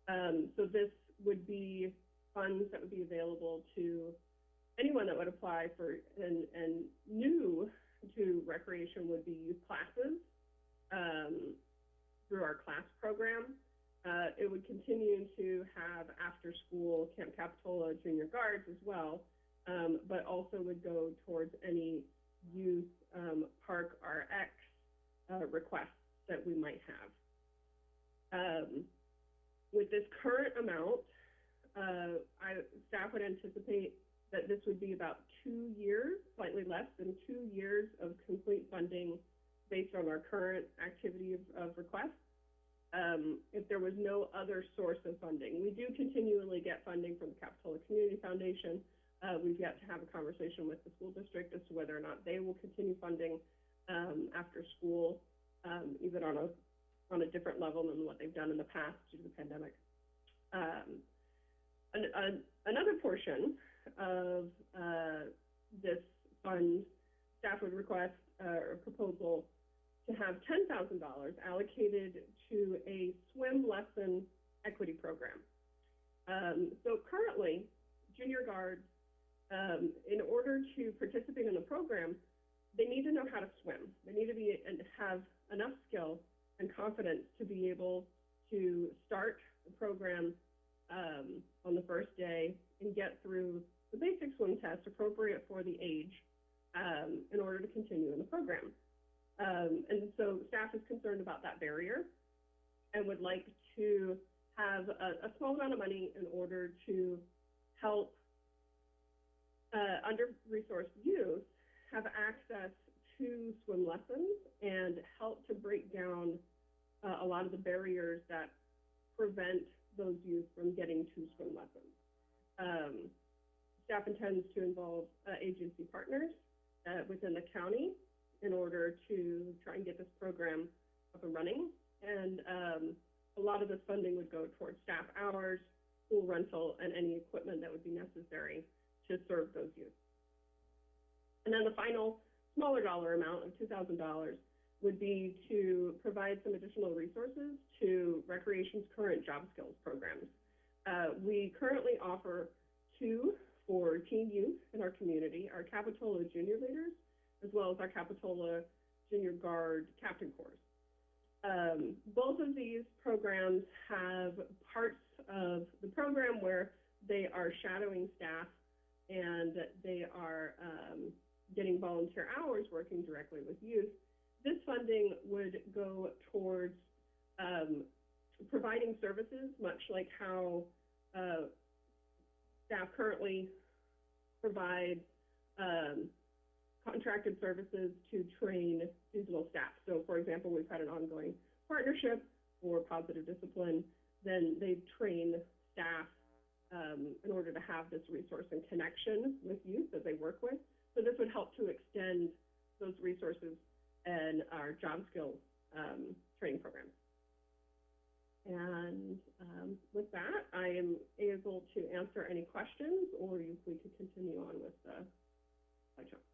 Um, so this would be funds that would be available to anyone that would apply for, and, and new to recreation would be youth classes um, through our class program. Uh, it would continue to have after-school Camp Capitola Junior Guards as well, um, but also would go towards any youth um, Park RX uh, requests that we might have. Um, with this current amount, uh, I, staff would anticipate that this would be about two years, slightly less than two years of complete funding based on our current activity of, of requests. Um, if there was no other source of funding. We do continually get funding from the Capitola Community Foundation. Uh, we've yet to have a conversation with the school district as to whether or not they will continue funding um, after school, um, even on a on a different level than what they've done in the past due to the pandemic. Um, an, an, another portion of uh, this fund, staff would request uh, a proposal to have $10,000 allocated to a swim lesson equity program. Um, so currently, junior guards, um, in order to participate in the program, they need to know how to swim. They need to be and have enough skill and confidence to be able to start the program um, on the first day and get through the basic swim test appropriate for the age um, in order to continue in the program. Um, and so staff is concerned about that barrier and would like to have a, a small amount of money in order to help uh, under-resourced youth have access to swim lessons and help to break down uh, a lot of the barriers that prevent those youth from getting to swim lessons. Um, staff intends to involve uh, agency partners uh, within the county in order to try and get this program up and running. And um, a lot of this funding would go towards staff hours, school rental, and any equipment that would be necessary to serve those youth. And then the final smaller dollar amount of $2,000 would be to provide some additional resources to Recreation's current job skills programs. Uh, we currently offer two for teen youth in our community, our Capitola Junior Leaders, as well as our Capitola Junior Guard Captain Corps. Um, both of these programs have parts of the program where they are shadowing staff and they are um, getting volunteer hours working directly with youth. This funding would go towards um, providing services, much like how uh, staff currently provide um, contracted services to train seasonal staff. So, for example, we've had an ongoing partnership for positive discipline. Then they train staff um, in order to have this resource and connection with youth that they work with. So this would help to extend those resources and our job skills um, training programs. And um, with that, I am able to answer any questions, or we could continue on with the slideshow.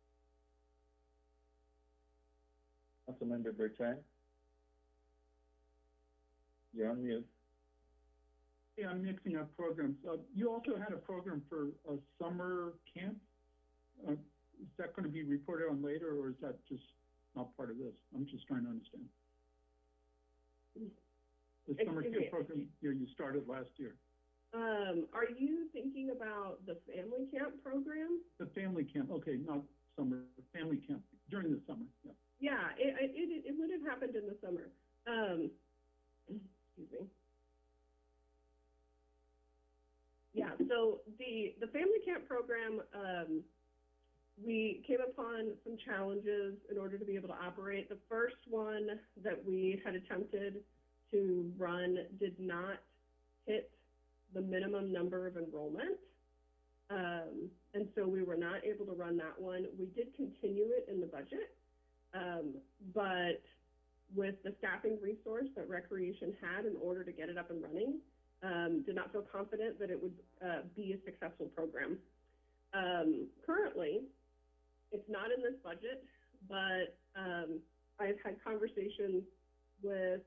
Councilmember Bertrand? You're on mute. Yeah, I'm mixing up programs. Uh, you also had a program for a summer camp. Uh, is that going to be reported on later, or is that just not part of this? I'm just trying to understand. The summer Excuse camp me. program, yeah, you started last year. Um, are you thinking about the family camp program? The family camp, okay, not summer, family camp during the summer, yeah. Yeah, it, it, it, it would have happened in the summer. Um, excuse me. Yeah, so the, the family camp program, um, we came upon some challenges in order to be able to operate. The first one that we had attempted to run did not hit the minimum number of enrollment. Um, and so we were not able to run that one. We did continue it in the budget. Um, but with the staffing resource that Recreation had in order to get it up and running, um, did not feel confident that it would uh, be a successful program. Um, currently, it's not in this budget, but um, I've had conversations with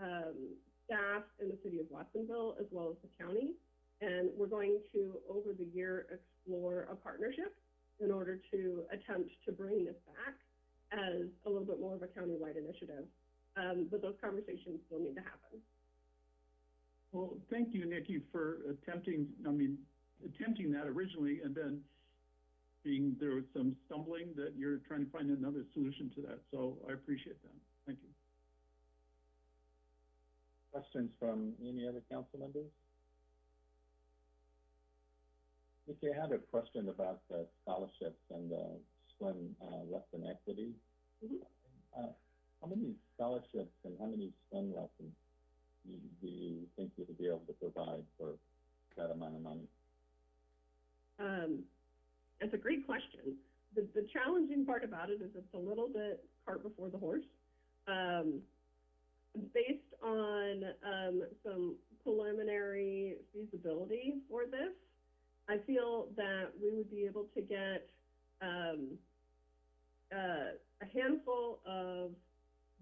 um, staff in the city of Watsonville as well as the county, and we're going to, over the year, explore a partnership in order to attempt to bring this back as a little bit more of a countywide initiative. Um, but those conversations still need to happen. Well, thank you, Nikki, for attempting, I mean, attempting that originally and then being, there was some stumbling that you're trying to find another solution to that. So I appreciate that. Thank you. Questions from any other council members? Nikki, I had a question about the scholarships and the swim, uh, lesson equity. Mhm. Uh, how many scholarships and how many swim lessons do you, do you think you'll be able to provide for that amount of money? Um, that's a great question. The, the challenging part about it is it's a little bit cart before the horse. Um, based on um, some preliminary feasibility for this, I feel that we would be able to get um, uh, a handful of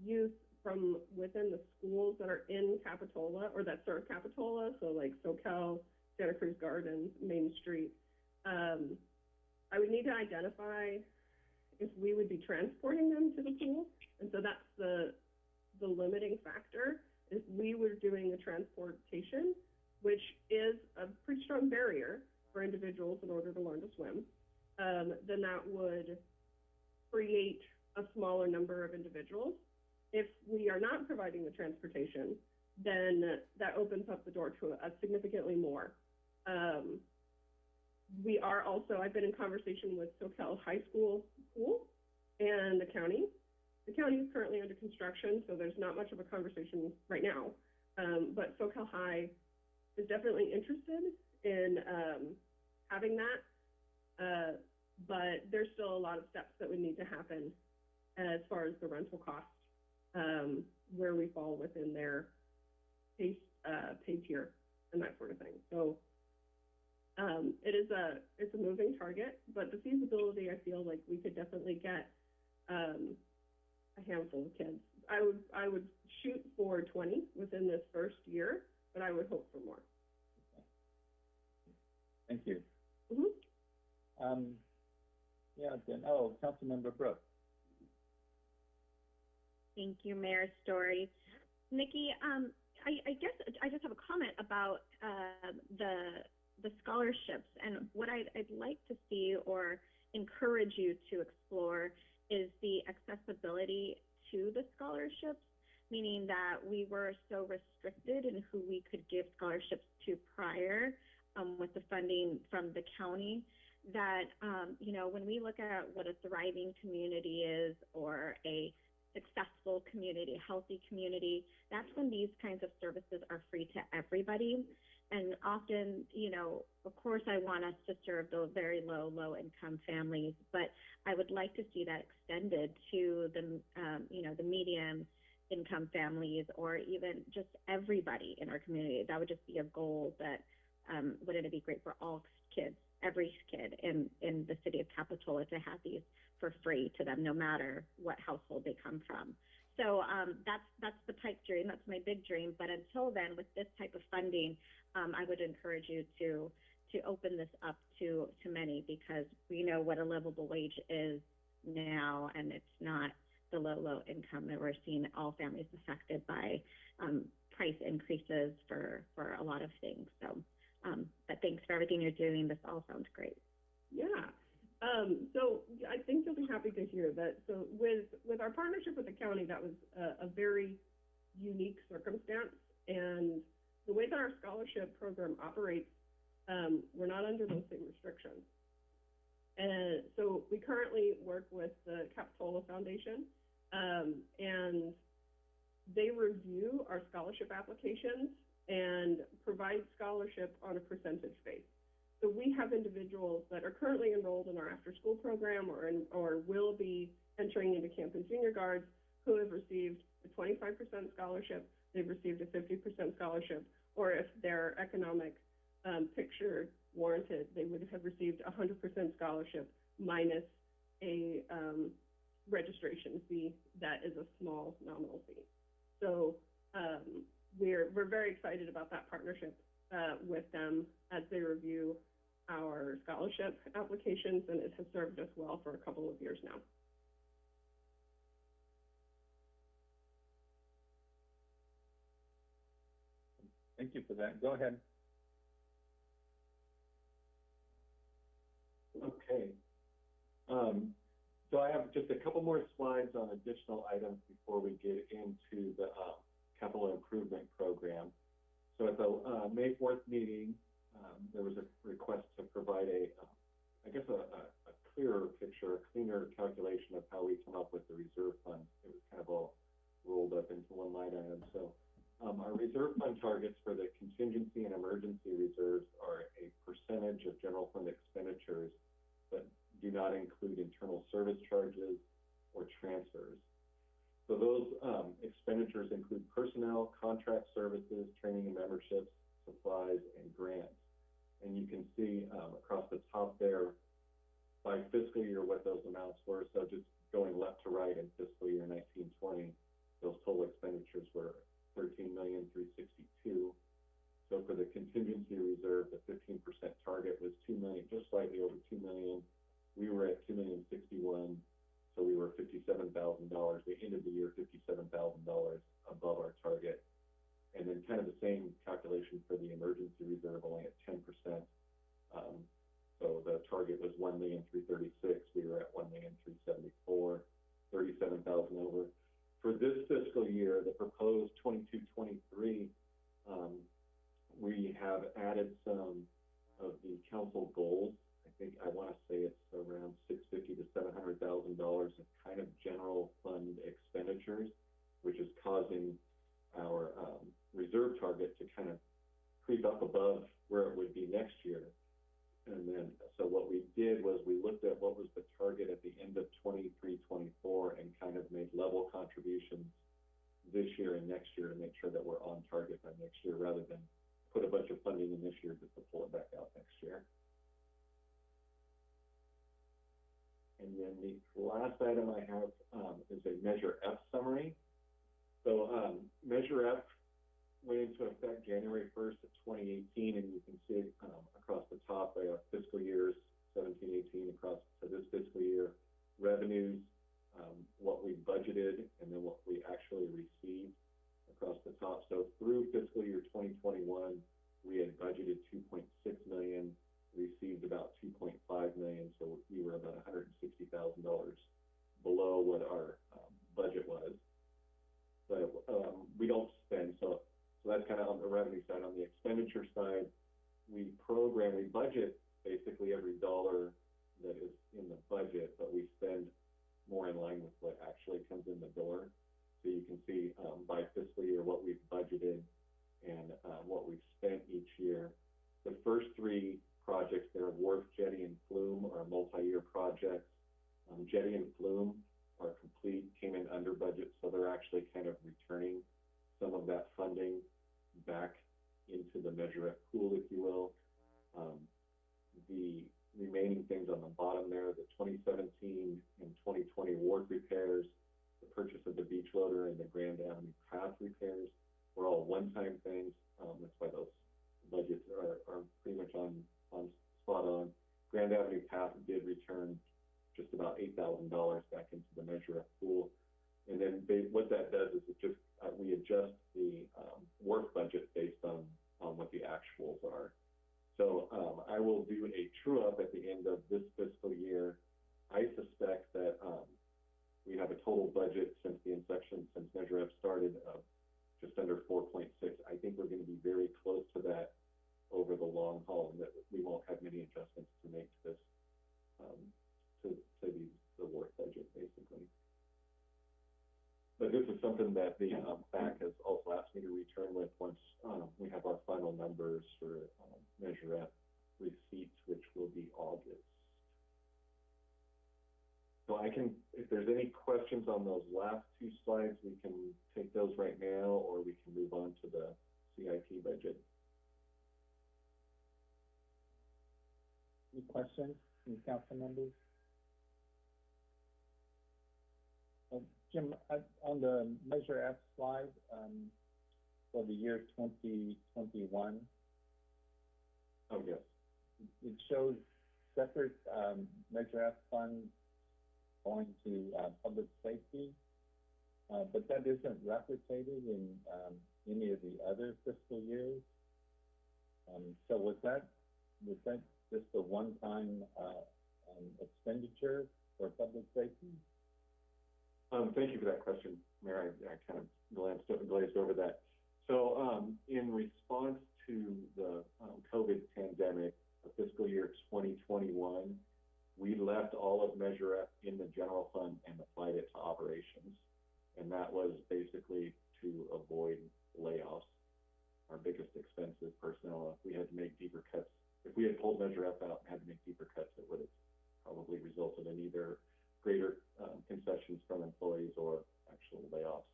youth from within the schools that are in Capitola or that serve Capitola, so like Soquel, Santa Cruz Gardens, Main Street. Um, I would need to identify if we would be transporting them to the pool, and so that's the the limiting factor. If we were doing the transportation, which is a pretty strong barrier for individuals in order to learn to swim, um, then that would create a smaller number of individuals. If we are not providing the transportation, then that opens up the door to a significantly more. Um, we are also, I've been in conversation with Soquel High School Pool and the county. The county is currently under construction, so there's not much of a conversation right now. Um, but Soquel High is definitely interested in um, having that. Uh, but there's still a lot of steps that would need to happen as far as the rental cost, um, where we fall within their pay, uh, pay tier and that sort of thing. So um, it is a it's a moving target, but the feasibility I feel like we could definitely get um, a handful of kids. I would I would shoot for 20 within this first year, but I would hope for more. Thank you. Mhm. Um, yeah, oh, Councilmember Brooks. Thank you, Mayor Storey. Nikki, um, I, I guess I just have a comment about uh, the the scholarships and what I'd, I'd like to see or encourage you to explore is the accessibility to the scholarships, meaning that we were so restricted in who we could give scholarships to prior um, with the funding from the county that, um, you know, when we look at what a thriving community is or a successful community, healthy community, that's when these kinds of services are free to everybody. And often, you know, of course, I want us to serve the very low, low income families, but I would like to see that extended to the, um, you know, the medium income families or even just everybody in our community. That would just be a goal that um, wouldn't it be great for all kids, every kid in, in the city of Capitola to have these for free to them, no matter what household they come from. So um, that's that's the pipe dream. That's my big dream. But until then, with this type of funding, um, I would encourage you to to open this up to to many because we know what a livable wage is now, and it's not the low low income that we're seeing all families affected by um, price increases for for a lot of things. So, um, but thanks for everything you're doing. This all sounds great. Yeah. Um, so I think you'll be happy to hear that. So with with our partnership with the county, that was a, a very unique circumstance, and the way that our scholarship program operates, um, we're not under those same restrictions. And so we currently work with the Capitola Foundation, um, and they review our scholarship applications and provide scholarship on a percentage base. So we have individuals that are currently enrolled in our after-school program or in, or will be entering into Camp and Junior Guards who have received a twenty-five percent scholarship, they've received a fifty percent scholarship, or if their economic, um, picture warranted, they would have received a hundred percent scholarship minus a, um, registration fee that is a small nominal fee. So, um, we're, we're very excited about that partnership, uh, with them as they review our scholarship applications, and it has served us well for a couple of years now. Thank you for that. Go ahead. Okay. Um, so I have just a couple more slides on additional items before we get into the, um, capital improvement program. So at the, uh, May fourth meeting, um, there was a request to provide a, um, I guess, a, a, a clearer picture, a cleaner calculation of how we come up with the reserve fund. It was kind of all rolled up into one line item. So, um, our reserve fund targets for the contingency and emergency reserves are a percentage of general fund expenditures, but do not include internal service charges or transfers. So those, um, expenditures include personnel, contract services, training and memberships, supplies, and grants. And you can see, um, across the top there, by fiscal year, what those amounts were. So just going left to right in fiscal year nineteen twenty, those total expenditures were thirteen million, three sixty-two. So for the contingency reserve, the fifteen percent target was two million, just slightly over two million. We were at two million sixty-one, so we were fifty-seven thousand dollars. We ended the year fifty-seven thousand dollars above our target. And then kind of the same calculation for the emergency reserve, only at ten percent. Um, so the target was one million, three thirty-six, we were at one million, three seventy-four, thirty-seven thousand over. For this fiscal year, the proposed twenty-two, twenty-three, um, we have added some of the council goals. I I wanna say it's around six fifty to seven hundred thousand dollars of kind of general fund expenditures, which is causing our, um, reserve target to kind of creep up above where it would be next year. And then, so what we did was we looked at what was the target at the end of 23, 24, and kind of made level contributions this year and next year to make sure that we're on target by next year, rather than put a bunch of funding in this year just to pull it back out next year. And then the last item I have, um, is a Measure F summary. So, um, Measure F went into effect January first of twenty eighteen, and you can see, um, across the top, uh, fiscal years seventeen, eighteen, across to this fiscal year, revenues, um, what we budgeted, and then what we actually received across the top. So through fiscal year twenty twenty-one, we had budgeted two point six million, received about two point five million, so we were about hundred and sixty thousand dollars below what our, um, budget was. But, um, we don't spend, so so that's kind of on the revenue side. On the expenditure side, we program, we budget basically every dollar that is in the budget, but we spend more in line with what actually comes in the door. So you can see, um, by fiscal year, what we've budgeted and, uh, what we've spent each year. The first three projects there, Wharf, Jetty, and Flume, are multi-year projects. Um, Jetty and Flume are complete, came in under budget, so they're actually kind of returning something that the, um, back has also asked me to return with once, um, we have our final numbers for, um, Measure F receipts, which will be August. So I can, if there's any questions on those last two slides, we can take those right now, or we can move on to the CIP budget. Any questions from council members? Jim, on the Measure F slide, um, for the year twenty twenty-one, Oh, yes. it shows separate, um, Measure F funds going to, uh, public safety. Uh, but that isn't replicated in, um, any of the other fiscal years. Um, so was that, was that just a one-time, uh, um, expenditure for public safety? Um, thank you for that question, Mayor. I, I kind of glanced, o- glazed over that. So, um, in response to the, um, COVID pandemic, fiscal year twenty twenty-one, we left all of Measure F in the general fund and applied it to operations. And that was basically to avoid layoffs. Our biggest expense is personnel. If we had to make deeper cuts, if we had pulled Measure F out and had to make deeper cuts, it would have probably resulted in either greater um, concessions from employees or actual layoffs.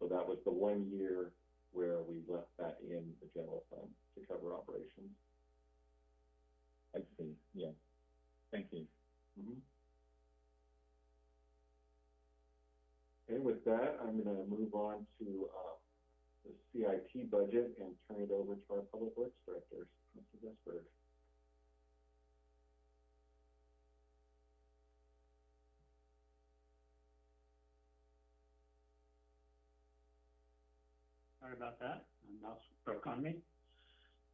So that was the one year where we left that in the general fund to cover operations. I see, yeah. Thank you. Mhm. Okay, with that, I'm gonna move on to, uh, the CIP budget and turn it over to our Public Works Director, Mr. Jesberg. Sorry about that. Mouse broke on me.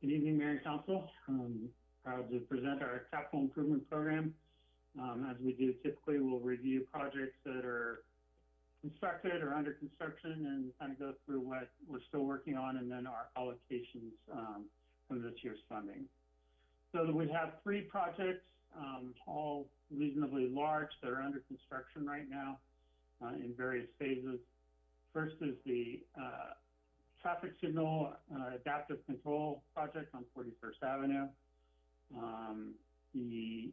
Good evening, Mayor and Council. Um, proud to present our capital improvement program. Um, as we do typically, we'll review projects that are constructed or under construction and kind of go through what we're still working on and then our allocations, um, from this year's funding. So we have three projects, um, all reasonably large that are under construction right now, uh, in various phases. First is the, uh, traffic signal uh, adaptive control project on 41st Avenue. Um, the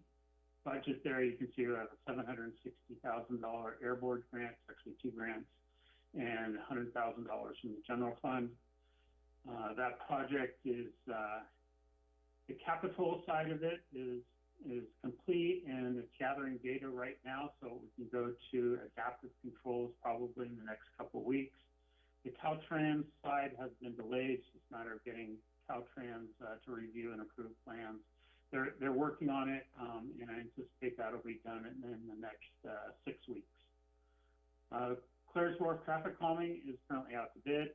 budget there, you can see we have a $760,000 airboard grant, actually two grants, and $100,000 from the general fund. Uh, that project is, uh, the capital side of it is, is complete and it's gathering data right now, so we can go to adaptive controls probably in the next couple of weeks. The Caltrans side has been delayed, it's just a matter of getting Caltrans, uh, to review and approve plans. They're, they're working on it, um, and I anticipate that'll be done in, in the next, uh, six weeks. Uh, Claire's Wharf traffic calming is currently out to bid.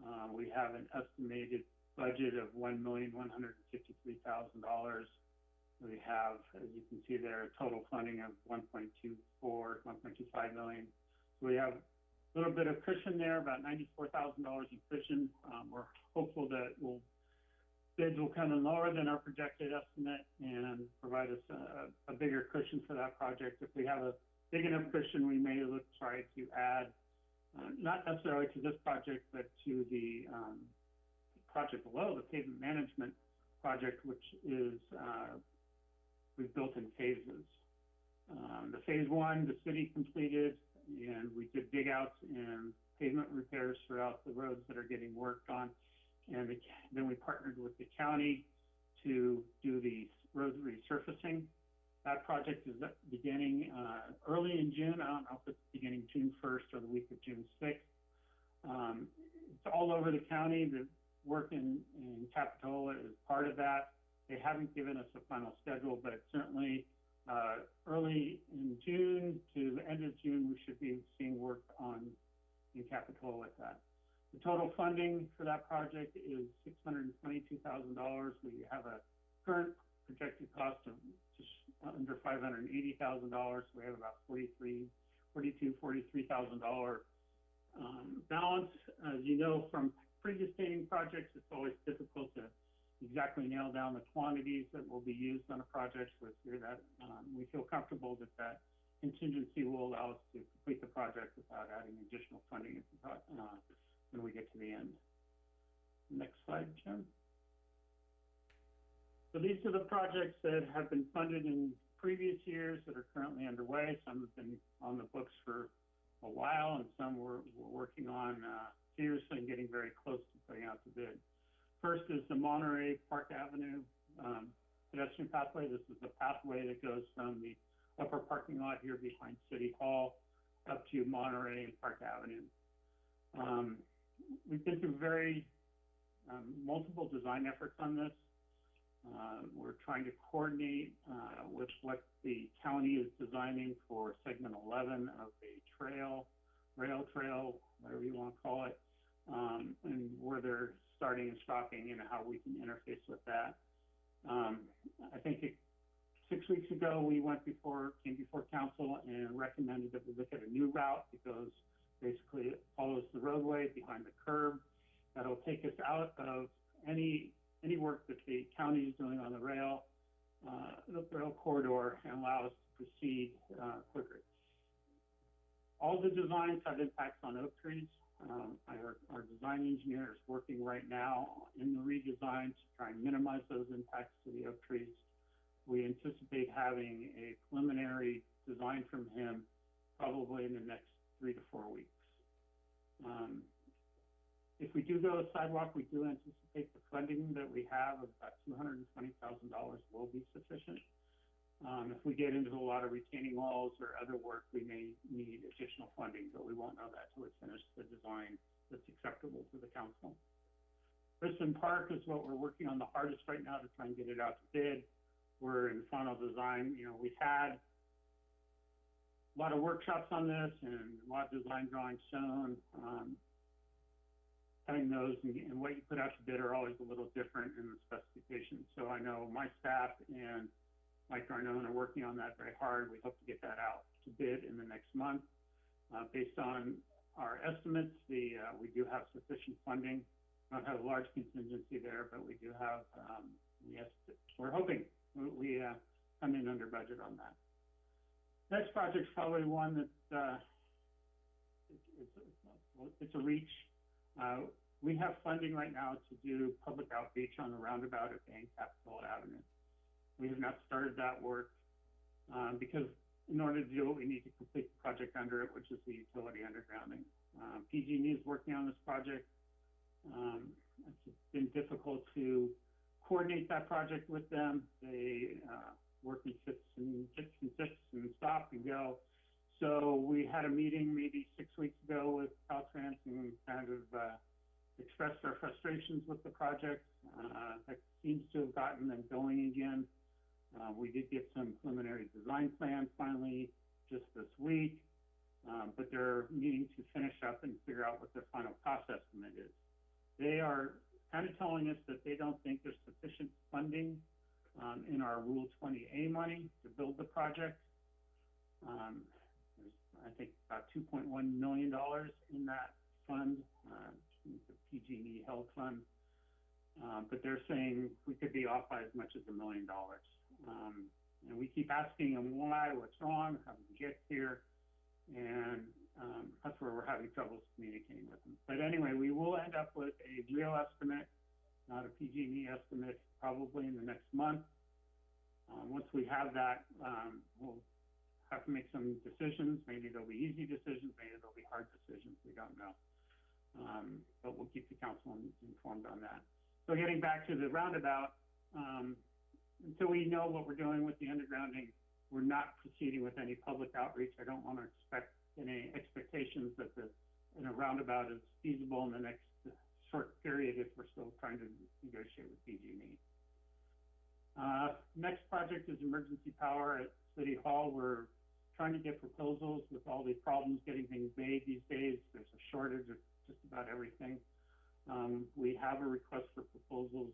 Uh, we have an estimated budget of one million, one hundred and fifty-three thousand dollars. We have, as you can see there, a total funding of one point two four, one point two five million. So we have little bit of cushion there, about ninety-four thousand dollars in cushion. Um, we're hopeful that we'll, bids will come in lower than our projected estimate and provide us a, a bigger cushion for that project. If we have a big enough cushion, we may look, try to add, uh, not necessarily to this project, but to the, um, project below, the pavement management project, which is, uh, we've built in phases. Um, the phase one, the city completed, and we did dig outs and pavement repairs throughout the roads that are getting worked on. And the, then we partnered with the county to do the road resurfacing. That project is beginning, uh, early in June. I don't know if it's beginning June first or the week of June sixth. Um, it's all over the county. The work in, in Capitola is part of that. They haven't given us a final schedule, but certainly, uh, early in June to the end of June, we should be seeing work on, in Capitola with that. The total funding for that project is six hundred and twenty-two thousand dollars. We have a current projected cost of just under five hundred and eighty thousand dollars. We have about forty-three, forty-two, forty-three thousand dollar, um, balance. As you know from previous paving projects, it's always difficult to exactly nail down the quantities that will be used on a project with here that, um, we feel comfortable that that contingency will allow us to complete the project without adding additional funding uh, when we get to the end. Next slide, Jim. So these are the projects that have been funded in previous years that are currently underway. Some have been on the books for a while and some we're, we're working on, uh, seriously and getting very close to putting out the bid. First is the Monterey Park Avenue, um, pedestrian pathway. This is the pathway that goes from the upper parking lot here behind City Hall up to Monterey and Park Avenue. Um, we've been through very, um, multiple design efforts on this. Uh, we're trying to coordinate, uh, with what the county is designing for segment eleven of a trail, rail trail, whatever you wanna call it. Um, and where they're starting and stopping and how we can interface with that. Um, I think it, six weeks ago, we went before, came before council and recommended that we look at a new route because basically it follows the roadway behind the curb. That'll take us out of any, any work that the county is doing on the rail, uh, the rail corridor and allow us to proceed, uh, quicker. All the designs have impacts on oak trees. Um, our, our design engineer is working right now in the redesign to try and minimize those impacts to the oak trees. We anticipate having a preliminary design from him probably in the next three to four weeks. Um, if we do go a sidewalk, we do anticipate the funding that we have of about two hundred and twenty thousand dollars will be sufficient. Um, if we get into a lot of retaining walls or other work, we may need additional funding, but we won't know that till we finish the design that's acceptable to the council. Kristen Park is what we're working on the hardest right now to try and get it out to bid. We're in final design, you know, we've had a lot of workshops on this and a lot of design drawings shown. Um, having those and, and what you put out to bid are always a little different in the specifications. So I know my staff and Mike Garnone are working on that very hard. We hope to get that out to bid in the next month. Uh, based on our estimates, the, uh, we do have sufficient funding. We don't have a large contingency there, but we do have, um, yes, we're hoping we, we, uh, come in under budget on that. Next project's probably one that, uh, it's, it's, it's a reach. Uh, we have funding right now to do public outreach on the roundabout at Bank Capitola Avenue. We have not started that work, um, because in order to do it, we need to complete the project under it, which is the utility undergrounding. Um, PG&E is working on this project. Um, it's been difficult to coordinate that project with them. They, uh, work in fits and fits and fits and stop and go. So we had a meeting maybe six weeks ago with Caltrans and kind of, uh, expressed our frustrations with the project. Uh, that seems to have gotten them going again. Uh, we did get some preliminary design plans finally just this week, um, but they're needing to finish up and figure out what their final cost estimate is. They are kind of telling us that they don't think there's sufficient funding um, in our Rule 20A money to build the project. Um, there's, I think, about $2.1 million in that fund, uh, the PG&E held fund. Um, but they're saying we could be off by as much as a million dollars. Um, and we keep asking them why, what's wrong, how we get here? And um, that's where we're having troubles communicating with them. But anyway, we will end up with a real estimate, not a PG&E estimate, probably in the next month. Um, once we have that, um, we'll have to make some decisions. Maybe they'll be easy decisions, maybe they'll be hard decisions. We don't know. Um, but we'll keep the council informed on that. So getting back to the roundabout, um, until we know what we're doing with the undergrounding, we're not proceeding with any public outreach. I don't want to expect any expectations that the, you know, roundabout is feasible in the next short period if we're still trying to negotiate with PG&E. Uh, next project is emergency power at City Hall. We're trying to get proposals with all the problems getting things made these days. There's a shortage of just about everything. Um, we have a request for proposals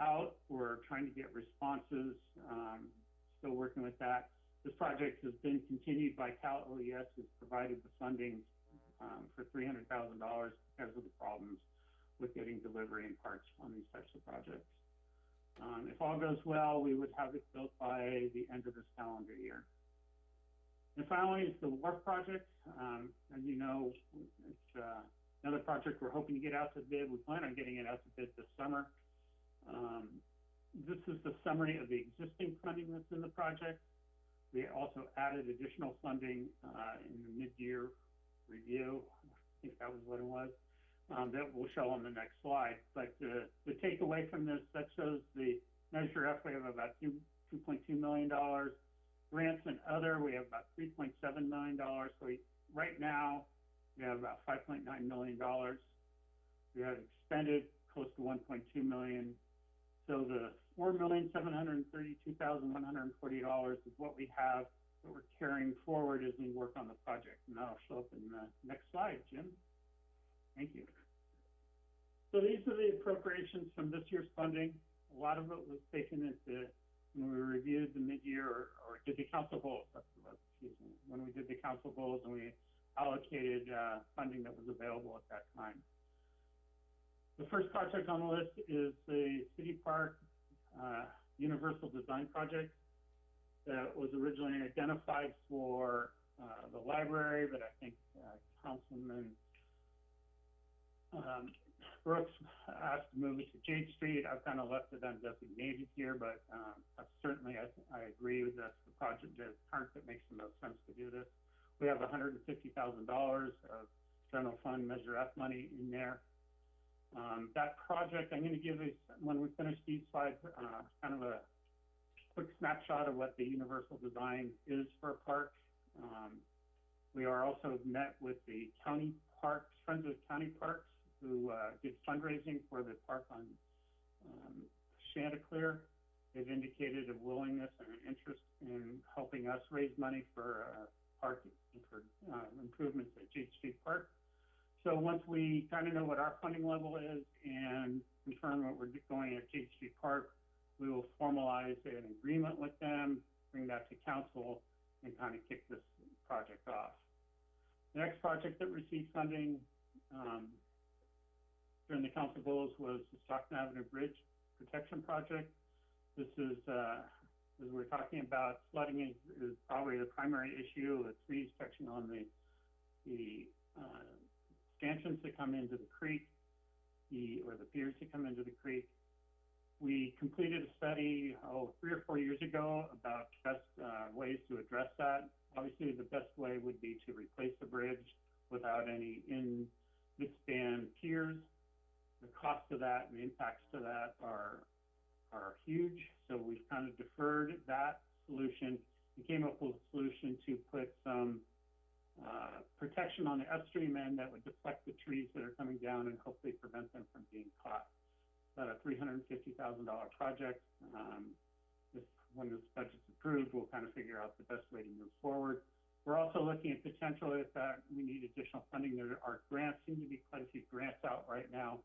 out. We're trying to get responses, um, still working with that. This project has been continued by Cal OES, who's provided the funding, um, for three hundred thousand dollars because of the problems with getting delivery and parts on these types of projects. Um, if all goes well, we would have it built by the end of this calendar year. And finally, is the wharf project. Um, as you know, it's, uh, another project we're hoping to get out to bid. We plan on getting it out to bid this summer. Um, this is the summary of the existing funding that's in the project. We also added additional funding, uh, in the mid-year review. I think that was what it was. Um, that we'll show on the next slide. But, uh, the takeaway from this, that shows the Measure F, we have about two, two point two million dollars. Grants and other, we have about three point seven million dollars. So we, right now, we have about five point nine million dollars. We have expended close to one point two million. So the four million, seven hundred thirty-two thousand, one hundred forty dollars is what we have that we're carrying forward as we work on the project. And that'll show up in the next slide, Jim. Thank you. So these are the appropriations from this year's funding. A lot of it was taken the, when we reviewed the mid-year or, or did the council goals, excuse me, when we did the council goals and we allocated, uh, funding that was available at that time. The first project on the list is the City Park, uh, Universal Design Project that was originally identified for, uh, the library, but I think, uh, Councilman, um, Brooks asked to move it to Jade Street. I've kind of left it undesignated here, but, um, I certainly, I, I agree with that's the project, the part that makes the most sense to do this. We have hundred and fifty thousand dollars of general fund Measure F money in there. Um, that project, I'm gonna give you, when we finish these slides, uh, kind of a quick snapshot of what the universal design is for a park. Um, we are also met with the county parks, Friends of County Parks, who, uh, did fundraising for the park on, um, Chanticleer. They've indicated a willingness and an interest in helping us raise money for, uh, park, for, uh, improvements at Jade Street Park. So once we kind of know what our funding level is and confirm what we're going at Street Park, we will formalize an agreement with them, bring that to council, and kind of kick this project off. The next project that received funding, um, during the council goals was the Stockton Avenue Bridge Protection Project. This is, uh, as we're talking about, flooding is, is probably the primary issue, the trees touching on the, the, uh, stanchions that come into the creek, the, or the piers that come into the creek. We completed a study, oh, three or four years ago about best, uh, ways to address that. Obviously, the best way would be to replace the bridge without any in midspan piers. The cost of that and the impacts to that are, are huge, so we've kind of deferred that solution. We came up with a solution to put some, uh, protection on the upstream end that would deflect the trees that are coming down and hopefully prevent them from being caught. About a three hundred and fifty thousand dollar project. Um, this, when this budget's approved, we'll kind of figure out the best way to move forward. We're also looking at potential if that, we need additional funding. There are grants, seem to be quite a few grants out right now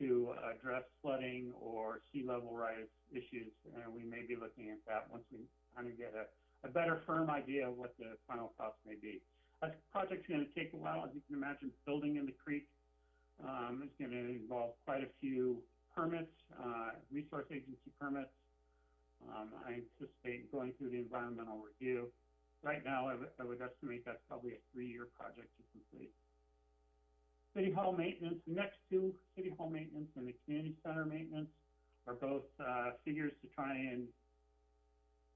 to address flooding or sea level rise issues. And we may be looking at that once we kind of get a, a better firm idea of what the final cost may be. That project's gonna take a while, as you can imagine, building in the creek, um, is gonna involve quite a few permits, uh, resource agency permits. Um, I anticipate going through the environmental review. Right now, I would, estimate that's probably a three-year project to complete. City Hall maintenance, the next two, City Hall maintenance and the community center maintenance are both, uh, figures to try and,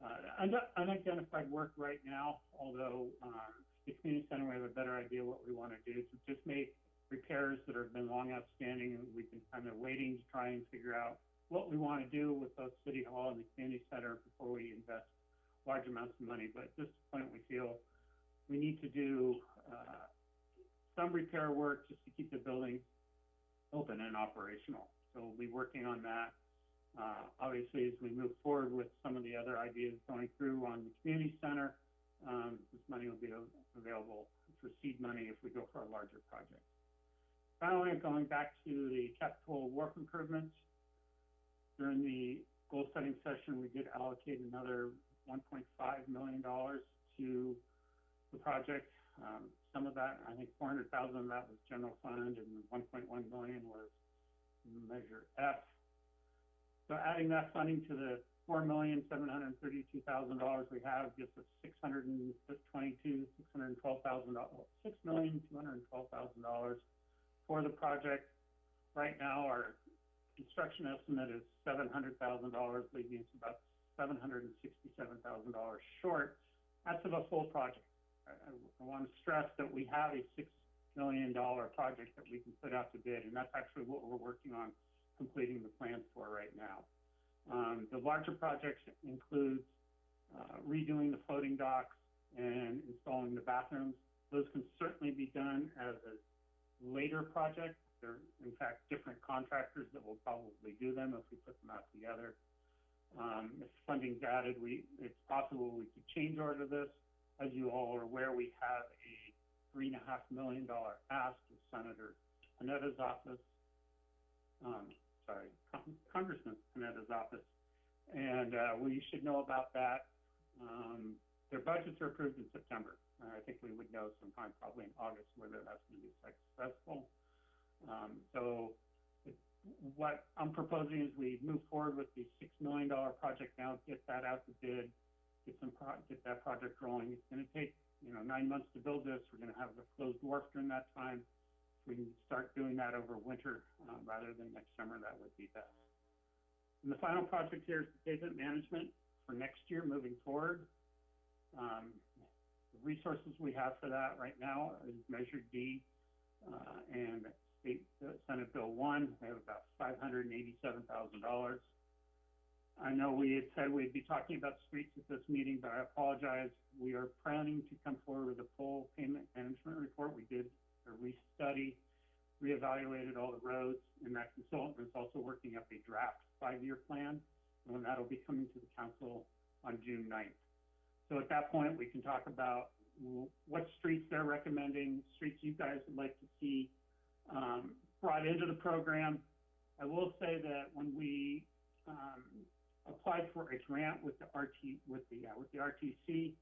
uh, un- unidentified work right now, although, um, the community center, we have a better idea what we wanna do, to just make repairs that have been long outstanding, and we've been kind of waiting to try and figure out what we wanna do with both City Hall and the community center before we invest large amounts of money, but at this point, we feel we need to do, uh, some repair work just to keep the building open and operational. So we'll be working on that. Uh, obviously, as we move forward with some of the other ideas going through on the community center, um, this money will be available for seed money if we go for a larger project. Finally, going back to the Capitola Wharf improvements. During the goal setting session, we did allocate another one point five million dollars to the project. Um, some of that, I think four hundred thousand of that was general fund and one point one million was Measure F. So adding that funding to the four million, seven hundred and thirty-two thousand dollars we have gives us six hundred and twenty-two, six hundred and twelve thousand dollars, six million, two hundred and twelve thousand dollars for the project. Right now, our construction estimate is seven hundred thousand dollars, leaving us about seven hundred and sixty-seven thousand dollars short. That's of a full project. I, I, I want to stress that we have a six million dollar project that we can put out to bid, and that's actually what we're working on completing the plans for right now. Um, the larger projects include, uh, redoing the floating docks and installing the bathrooms. Those can certainly be done as a later project. There are, in fact different contractors that will probably do them if we put them out together. Um, if funding's added, we, it's possible we could change order this. As you all are aware, we have a three and a half million dollar ask of Senator Panetta's office. Um, sorry, Con- Congressman Panetta's office. And, uh, we should know about that. Um, their budgets are approved in September. Uh, I think we would know sometime probably in August whether that's gonna be successful. Um, so what I'm proposing is we move forward with the six million dollar project now, get that out to bid, get some pro, get that project rolling. It's gonna take, you know, nine months to build this. We're gonna have the closed wharf during that time. We start doing that over winter, uh, rather than next summer, that would be best. And the final project here is pavement management for next year moving forward. Um, the resources we have for that right now is Measure D, uh, and State, uh, Senate Bill one, we have about five hundred and eighty-seven thousand dollars. I know we had said we'd be talking about streets at this meeting, but I apologize. We are planning to come forward with a full pavement management report. We did a restudy, reevaluated all the roads, and that consultant is also working up a draft five-year plan, and that'll be coming to the council on June 9th. So at that point, we can talk about what streets they're recommending, streets you guys would like to see, um, brought into the program. I will say that when we, um, applied for a grant with the RT, with the, uh, with the RTC,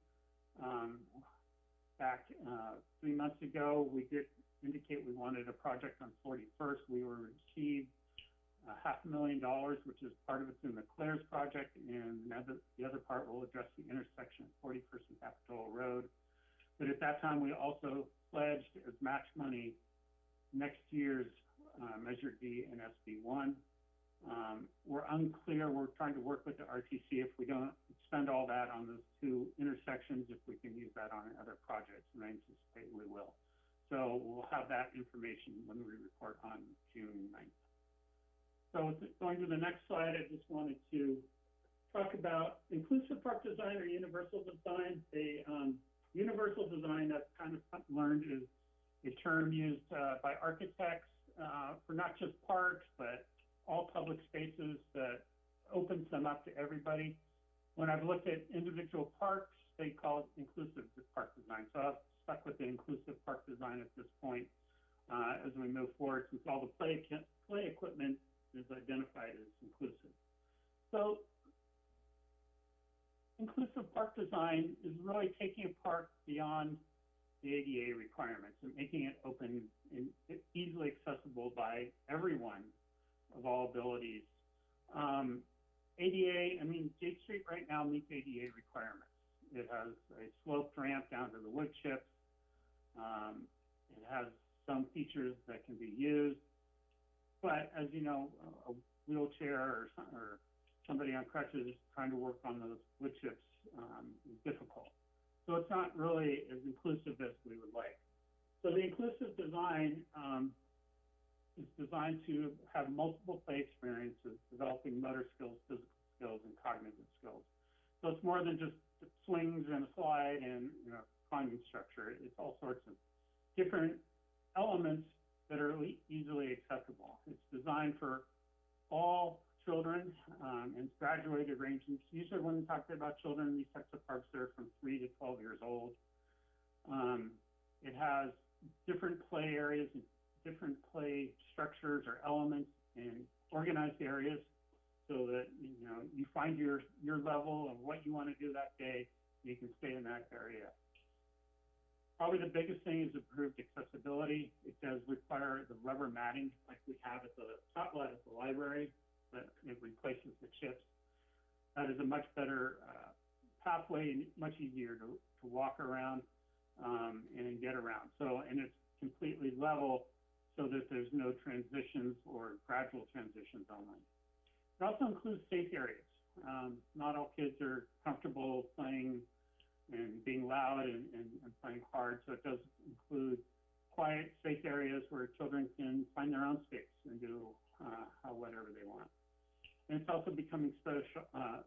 um, back, uh, three months ago, we did indicate we wanted a project on Forty-first. We were received a half a million dollars, which is part of it's in the Claire's project, and the other, the other part will address the intersection of Forty-first and Capitola Road. But at that time, we also pledged as match money next year's, uh, Measure D and SB one. Um, we're unclear, we're trying to work with the RTC if we don't spend all that on those two intersections, if we can use that on other projects, and I anticipate we will. So we'll have that information when we report on June 9th. So going to the next slide, I just wanted to talk about inclusive park design or universal design. The, um, universal design, I've kind of learned is a term used, uh, by architects, uh, for not just parks, but all public spaces that opens them up to everybody. When I've looked at individual parks, they call it inclusive park design. So I've stuck with the inclusive park design at this point, uh, as we move forward, since all the play, play equipment is identified as inclusive. So inclusive park design is really taking a park beyond the ADA requirements and making it open and easily accessible by everyone of all abilities. Um, ADA, I mean, Jade Street right now meets ADA requirements. It has a sloped ramp down to the wood chips. Um, it has some features that can be used. But as you know, a wheelchair or, or somebody on crutches trying to work on those wood chips um, is difficult. So it's not really as inclusive as we would like. So the inclusive design um, is designed to have multiple play experiences, developing motor skills, physical skills, and cognitive skills. So it's more than just swings and a slide and you know climbing structure. It's all sorts of different elements that are easily accessible. It's designed for all children um, and graduated ranging. Usually, when we talk about children, these types of parks are from three to 12 years old. Um, it has different play areas and different play structures or elements in organized areas so that, you know, you find your, your level of what you want to do that day, you can stay in that area. Probably the biggest thing is improved accessibility. It does require the rubber matting like we have at the top left at the library, but it replaces the chips. that is a much better, uh, pathway and much easier to, to walk around, um, and get around. So, and it's completely level so that there's no transitions or gradual transitions only. It also includes safe areas. Um, not all kids are comfortable playing and being loud and, and, and playing hard, so it does include quiet, safe areas where children can find their own space and do uh, whatever they want. And it's also becoming social, uh,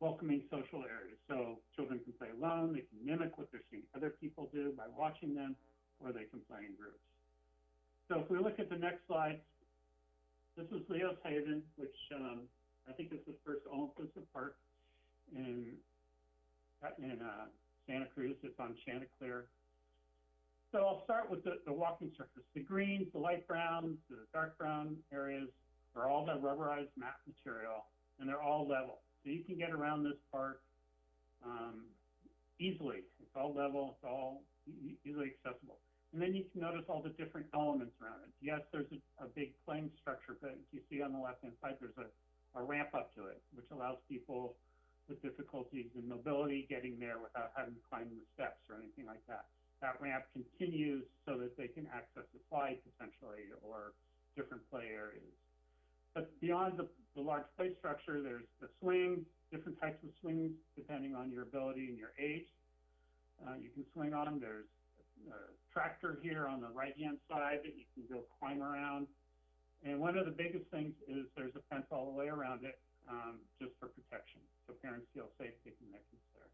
welcoming social areas. So children can play alone, they can mimic what they're seeing other people do by watching them, or they can play in groups. So if we look at the next slide, this is Leo's Haven, which um, I think is the first all-inclusive park in in uh, Santa Cruz. It's on Chanticleer. So I'll start with the, the walking surface. The greens, the light browns, the dark brown areas are all that rubberized mat material, and they're all level. So you can get around this park um, easily. It's all level. It's all e- easily accessible. And then you can notice all the different elements around it. Yes, there's a, a big playing structure, but you see on the left-hand side, there's a, a ramp up to it, which allows people with difficulties in mobility getting there without having to climb the steps or anything like that. That ramp continues so that they can access the slide potentially or different play areas. But beyond the, the large play structure, there's the swings, different types of swings depending on your ability and your age. Uh, you can swing on. There's a tractor here on the right-hand side that you can go climb around. And one of the biggest things is there's a fence all the way around it, um, just for protection, so parents feel safe taking their kids there.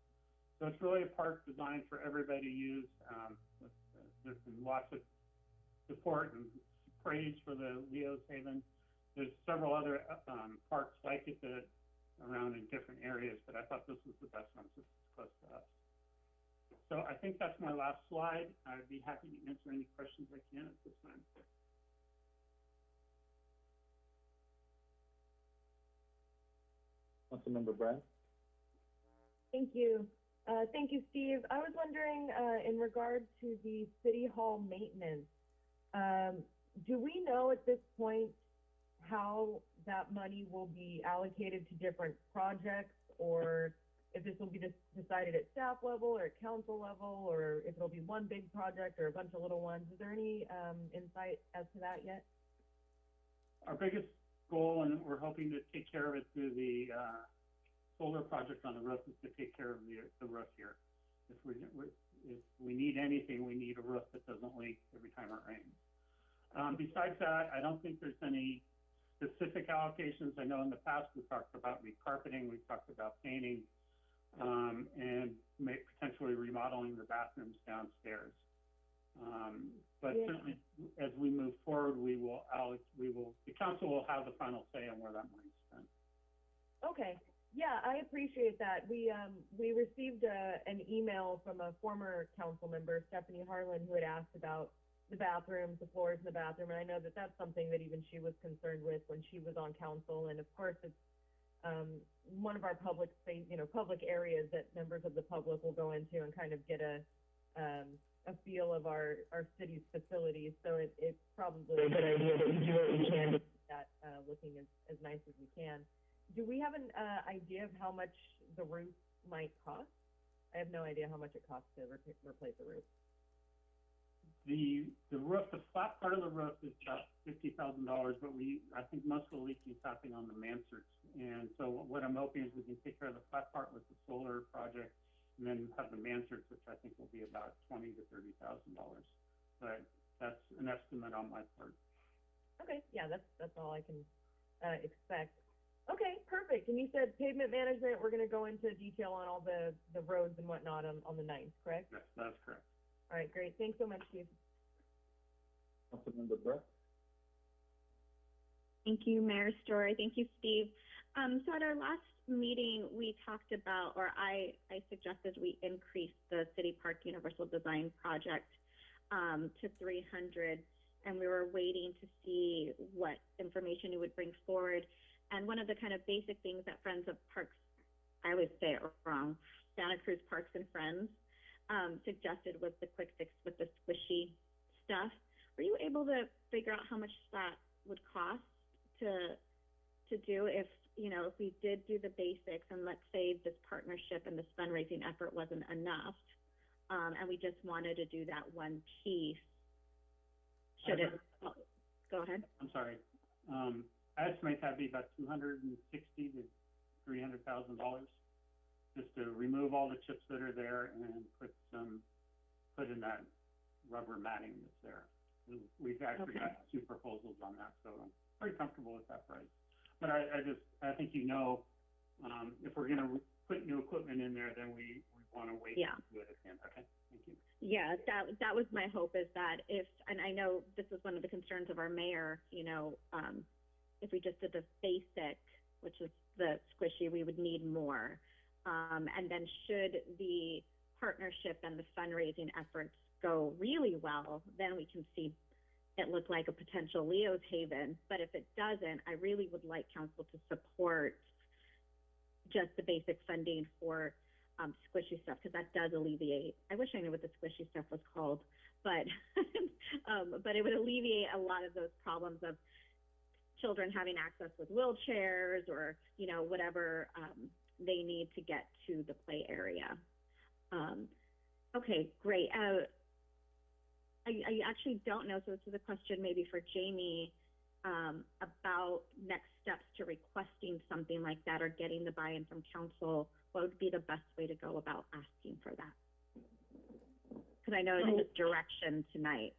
So it's really a park designed for everybody to use. Um, there's been lots of support and praise for the Leo's Haven. There's several other um, parks like it that around in different areas, but I thought this was the best one since it's close to us. So I think that's my last slide. I'd be happy to answer any questions I can at this time. Councilmember Brand? Thank you. Uh, thank you, Steve. I was wondering, uh, in regard to the city hall maintenance, um, do we know at this point how that money will be allocated to different projects or if this will be decided at staff level or council level or if it'll be one big project or a bunch of little ones? Is there any, um, insight as to that yet? Our biggest goal, and we're hoping to take care of it through the, uh, solar project on the roof, is to take care of the, the roof here. If we, if we need anything, we need a roof that doesn't leak every time it rains. Um, besides that, I don't think there's any specific allocations. I know in the past, we've talked about recarpeting, we've talked about painting, um, and may, potentially remodeling the bathrooms downstairs. Um, but Yeah. certainly, as we move forward, we will, alloc- we will, the council will have the final say on where that money's spent. Okay, yeah, I appreciate that. We, um, we received a, an email from a former council member, Stephanie Harlan, who had asked about the bathrooms, the floors in the bathroom, and I know that that's something that even she was concerned with when she was on council, and of course, it's, um, one of our public space, you know, public areas that members of the public will go into and kind of get a, um, a feel of our, our city's facilities, so it, it's probably a good idea that we do what we can to keep that, uh, looking as, as nice as we can. Do we have an, uh, idea of how much the roof might cost? I have no idea how much it costs to re- replace a roof. The, the roof, the flat part of the roof is about fifty thousand dollars, but we, I think most of the leaking is happening on the mansards. And so what I'm hoping is we can take care of the flat part with the solar project and then have the mansards, which I think will be about twenty to thirty thousand dollars. But that's an estimate on my part. Okay, yeah, that's, that's all I can, uh, expect. Okay, perfect. And you said pavement management, we're gonna go into detail on all the, the roads and whatnot on, on the ninth, correct? Yes, that's correct. All right, great. Thanks so much, Steve. Councilmember Brett? Thank you, Mayor Storey. Thank you, Steve. Um, so at our last meeting, we talked about, or I, I suggested we increase the City Park Universal Design Project um, to 300, and we were waiting to see what information you would bring forward. And one of the kind of basic things that Friends of Parks, I always say it wrong, Santa Cruz Parks and Friends um, suggested was the quick fix with the squishy stuff. Were you able to figure out how much that would cost to to do if you know, if we did do the basics and let's say this partnership and this fundraising effort wasn't enough, um, and we just wanted to do that one piece, should it, oh, go ahead. I'm sorry. Um, I estimate that'd be about two hundred and sixty to three hundred thousand dollars. Just to remove all the chips that are there and put some, put in that rubber matting that's there. We've actually Okay. got two proposals on that, so I'm pretty comfortable with that price. But I, I just, I think you know, um, if we're gonna put new equipment in there, then we, we wanna wait Yeah. to do it at the end. Okay, thank you. Yeah, that, that was my hope is that if, and I know this is one of the concerns of our mayor, you know, um, if we just did the basic, which is the squishy, we would need more. Um, and then should the partnership and the fundraising efforts go really well, then we can see it look like a potential Leo's Haven. But if it doesn't, I really would like council to support just the basic funding for um, squishy stuff because that does alleviate. I wish I knew what the squishy stuff was called, but um, but it would alleviate a lot of those problems of children having access with wheelchairs or you know whatever um, they need to get to the play area. Um, okay, great. Uh, I, I actually don't know, so this is a question maybe for Jamie um, about next steps to requesting something like that or getting the buy-in from council. What would be the best way to go about asking for that? Because I know it's just direction tonight.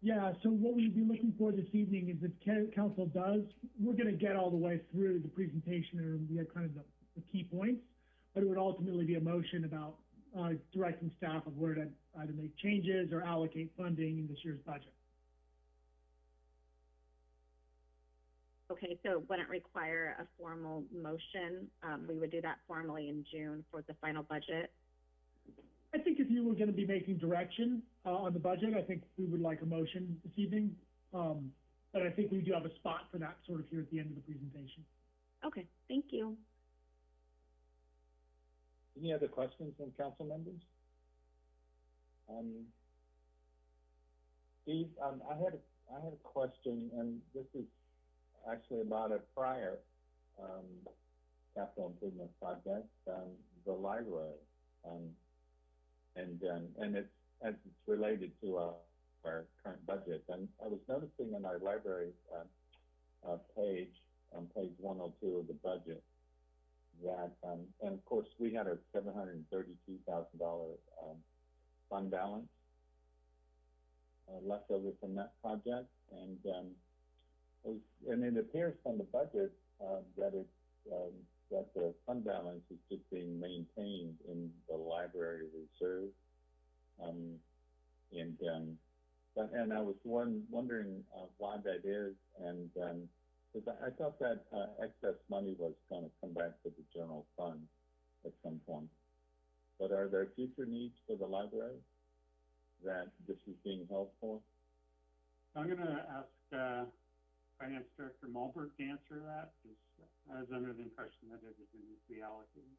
Yeah, so what we'd be looking for this evening is if council does, we're gonna get all the way through the presentation and we have kind of the, the key points. But it would ultimately be a motion about, uh, directing staff of where to either make changes or allocate funding in this year's budget. Okay, so it wouldn't require a formal motion. Um, we would do that formally in June for the final budget. I think if you were gonna be making direction, uh, on the budget, I think we would like a motion this evening. Um, but I think we do have a spot for that sort of here at the end of the presentation. Okay, thank you. Any other questions from council members? Um, Steve, um, I had I had a question, and this is actually about a prior um, capital improvement project, um, the library, um, and um, and it's as it's related to our, our current budget. And I was noticing in our library uh, uh, page on page 102 of the budget that, and of course, we had a $732,000 fund balance uh, left over from that project, and, um, it was, and it appears from the budget, uh, that it, um, that the fund balance is just being maintained in the library reserve. Um, and, um, but, and I was one, wondering, uh, why that is, and, um, because I, I thought that, uh, excess money was back to the general fund at some point. But are there future needs for the library that this is being held for? I'm gonna ask, uh, Finance Director Malberg to answer that, because I was under the impression that it was going to be allocated.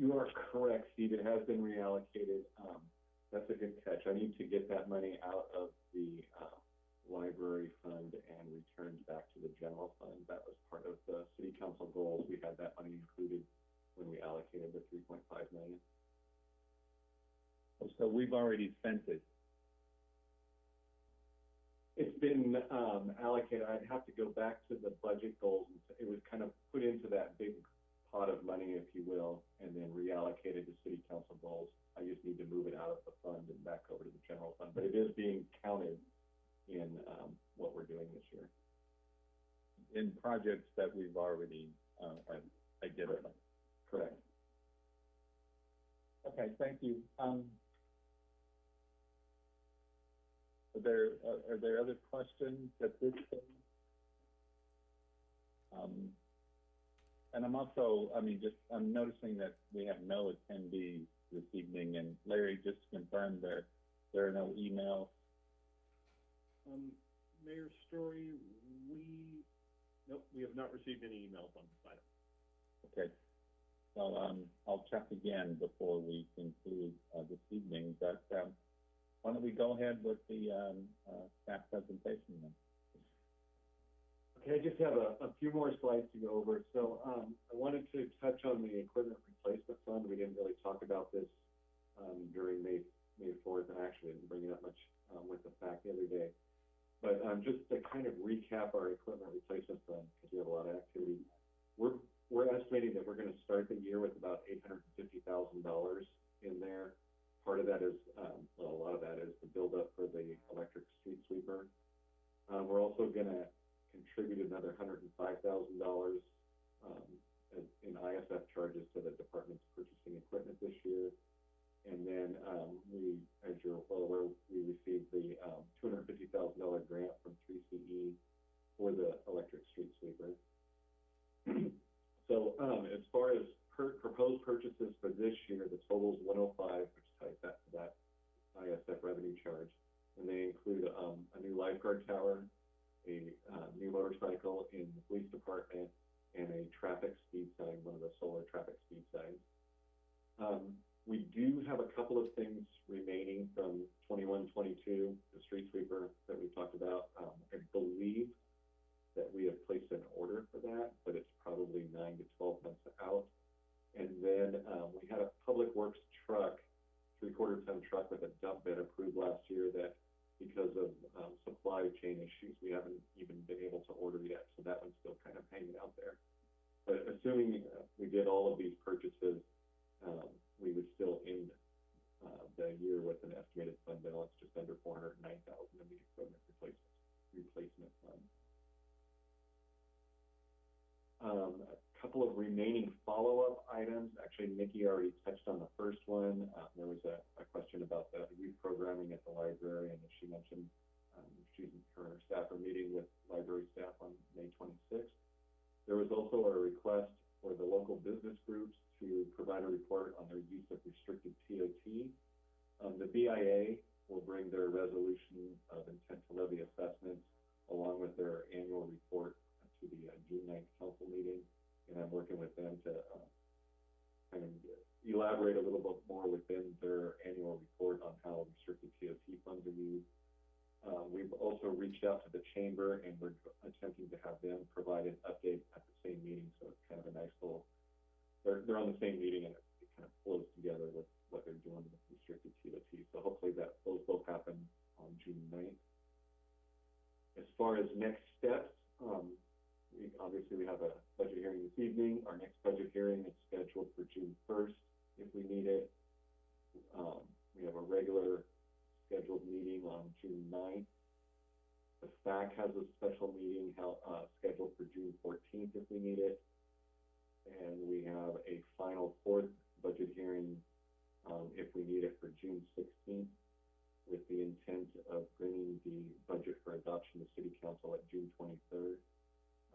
You are correct, Steve, it has been reallocated, um, that's a good catch, I need to get that money out of the, uh, library fund and returned back to the general fund, that was part of the city council goals, we had that money included when we allocated the three point five million. So we've already spent it. It's been, um, allocated, I'd have to go back to the budget goals, it was kind of put into that big pot of money, if you will, and then reallocated to city council goals. I just need to move it out of the fund and back over to the general fund, but it is being counted in, um, what we're doing this year. in projects that we've already, uh, I, I get it. Correct. Okay, thank you. Um, are there, are, are there other questions at this point? Um, and I'm also, I mean, just, I'm noticing that we have no attendees this evening, and Larry, just to confirm there, there are no emails. Um, Mayor Storey, we, nope, we have not received any emails on this item. Okay. So, um, I'll check again before we conclude, uh, this evening, but, um, why don't we go ahead with the, um, uh, staff presentation then? Okay, I just have a, a few more slides to go over. So, um, I wanted to touch on the equipment replacement fund. We didn't really talk about this, um, during May, May fourth, and I actually didn't bring it up much, um, with the fact the other day. But, just to kind of recap our equipment replacement fund, because we have a lot of activity. We're, we're estimating that we're gonna start the year with about eight hundred and fifty thousand dollars in there. Part of that is, um, well, a lot of that is the buildup for the electric street sweeper. Uh, we're also gonna contribute another hundred and five thousand dollars, um, in, in ISF charges to the department's purchasing equipment this year. And then, um, we, as you're well aware, we received the, um, two hundred and fifty thousand dollar grant from three CE for the electric street sweeper. So, um, as far as per, proposed purchases for this year, the total is oh five, which ties that to that ISF revenue charge. And they include, um, a new lifeguard tower, a, uh, new motorcycle in the police department, and a traffic speed sign, one of the solar traffic speed signs. Um, we do have a couple of things remaining from twenty-one, twenty-two, the street sweeper that we talked about. Um, I believe that we have placed an order for that, but it's probably nine to twelve months out. And then, um, we had a public works truck, three-quarter ton truck with a dump bed approved last year that because of, um, supply chain issues, we haven't even been able to order yet, so that one's still kind of hanging out there. But assuming uh, we did all of these purchases, um, we would still end, uh, the year with an estimated fund balance just under four hundred and nine thousand in the equipment replacement, replacement fund. Um, a couple of remaining follow-up items, actually Nikki already touched on the first one. Uh, there was a, a question about the youth programming at the library, and she mentioned, um, and her staff are meeting with library staff on May twenty-sixth. There was also a request for the local business groups to provide a report on their use of restricted TOT. Um, the BIA will bring their resolution of intent to levy assessments along with their annual report to the uh, June 9th council meeting. And I'm working with them to, uh, kind of elaborate a little bit more within their annual report on how restricted TOT funds are used. Uh, we've also reached out to the chamber and we're attempting to have them provide an update at the same meeting, so it's kind of a nice little, they're, they're on the same meeting and it, it kind of flows together with what they're doing with restricted TOT, so hopefully that, those both happen on June 9th. As far as next steps, um, obviously we have a budget hearing this evening, our next budget hearing is scheduled for June first, if we need it. Um, we have a regular scheduled meeting on June 9th. The FAC has a special meeting held, uh, scheduled for June fourteenth if we need it. And we have a final fourth budget hearing, um, if we need it for June sixteenth, with the intent of bringing the budget for adoption to city council at June twenty-third.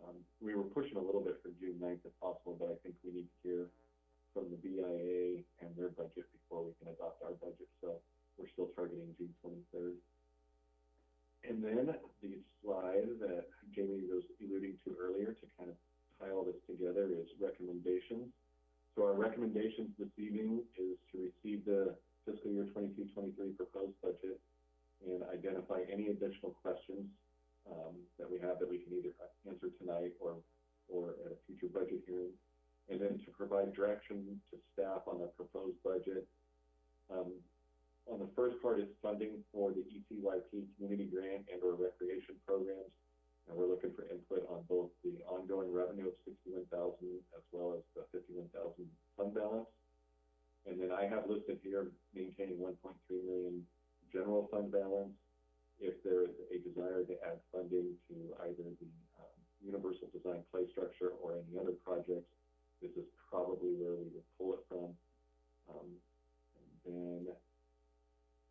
Um, we were pushing a little bit for June 9th if possible, but I think we need to hear from the BIA and their budget before we can adopt our budget, so we're still targeting June twenty-third. And then the slide that Jamie was alluding to earlier to kind of tie all this together is recommendations. So our recommendations this evening is to receive the fiscal year 22-23 proposed budget and identify any additional questions um, that we have that we can either answer tonight or, or at a future budget hearing. And then to provide direction to staff on the proposed budget. Um, on the first part is funding for the ECYP community grant and or recreation programs. And we're looking for input on both the ongoing revenue of sixty-one thousand as well as the fifty-one thousand fund balance. And then I have listed here maintaining one point three million general fund balance. If there is a desire to add funding to either the, um, universal design play structure or any other projects, this is probably where we would pull it from. Um, and then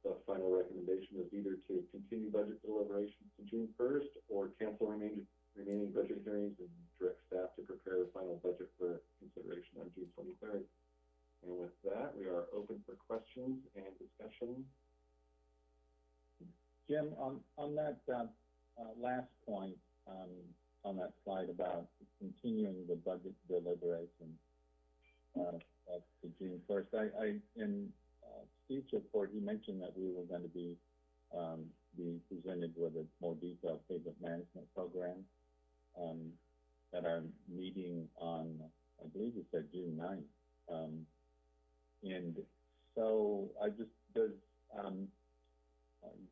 the final recommendation is either to continue budget deliberations to June first or cancel remaining, remaining budget hearings and direct staff to prepare a final budget for consideration on June twenty-third. And with that, we are open for questions and discussion. Jim, on, on that, uh, uh, last point, um, on that slide about continuing the budget deliberation, uh, up to June first, I, I, in, uh, Steve's report, he mentioned that we were gonna be, um, be presented with a more detailed pavement management program. um, at our meeting on, I believe it said June 9th. Um, and so I just, does,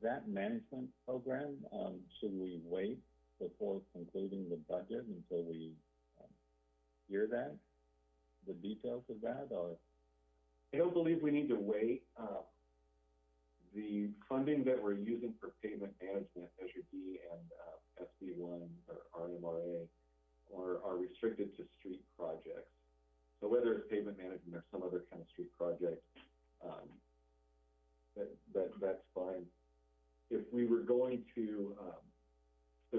that management program, um, should we wait before concluding the budget until we, um, hear that? The details of that, or? I don't believe we need to wait. Uh, the funding that we're using for pavement management, Measure D and, uh, SB one or RMRA, are, are restricted to street projects. So whether it's pavement management or some other kind of street project, um, that, that, that's fine. If we were going to, um, so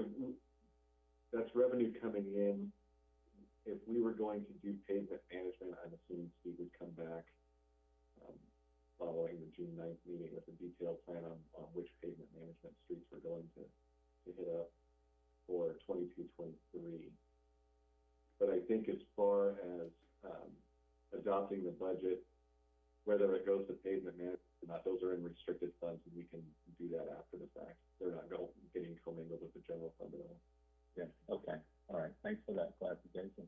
that's revenue coming in. If we were going to do pavement management, I'm assuming Steve would come back, um, following the June 9th meeting with a detailed plan on, on which pavement management streets we're going to, to hit up for 22, 23. But I think as far as, um, adopting the budget, whether it goes to pavement management or not, those are in restricted funds and we can do that after the fact. They're not go, getting commingled with the general fund at all. Yeah, okay, all right, thanks for that clarification.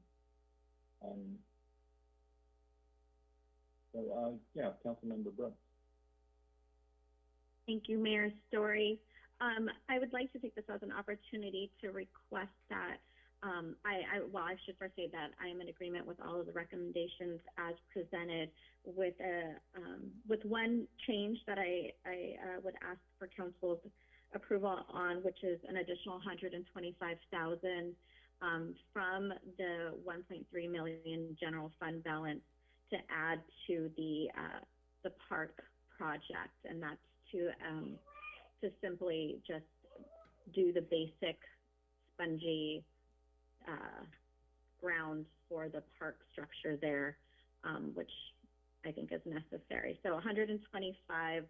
Um, so, uh, yeah, Councilmember Brooks. Thank you, Mayor Storey. Um, I would like to take this as an opportunity to request that, um, I, I, well, I should first say that I am in agreement with all of the recommendations as presented with a, um, with one change that I, I, uh, would ask for council's approval on, which is an additional hundred and twenty-five thousand, um, from the one point three million general fund balance to add to the, uh, the park project, and that's to, um, to simply just do the basic spongy, uh, grounds for the park structure there, um, which I think is necessary. So hundred and twenty-five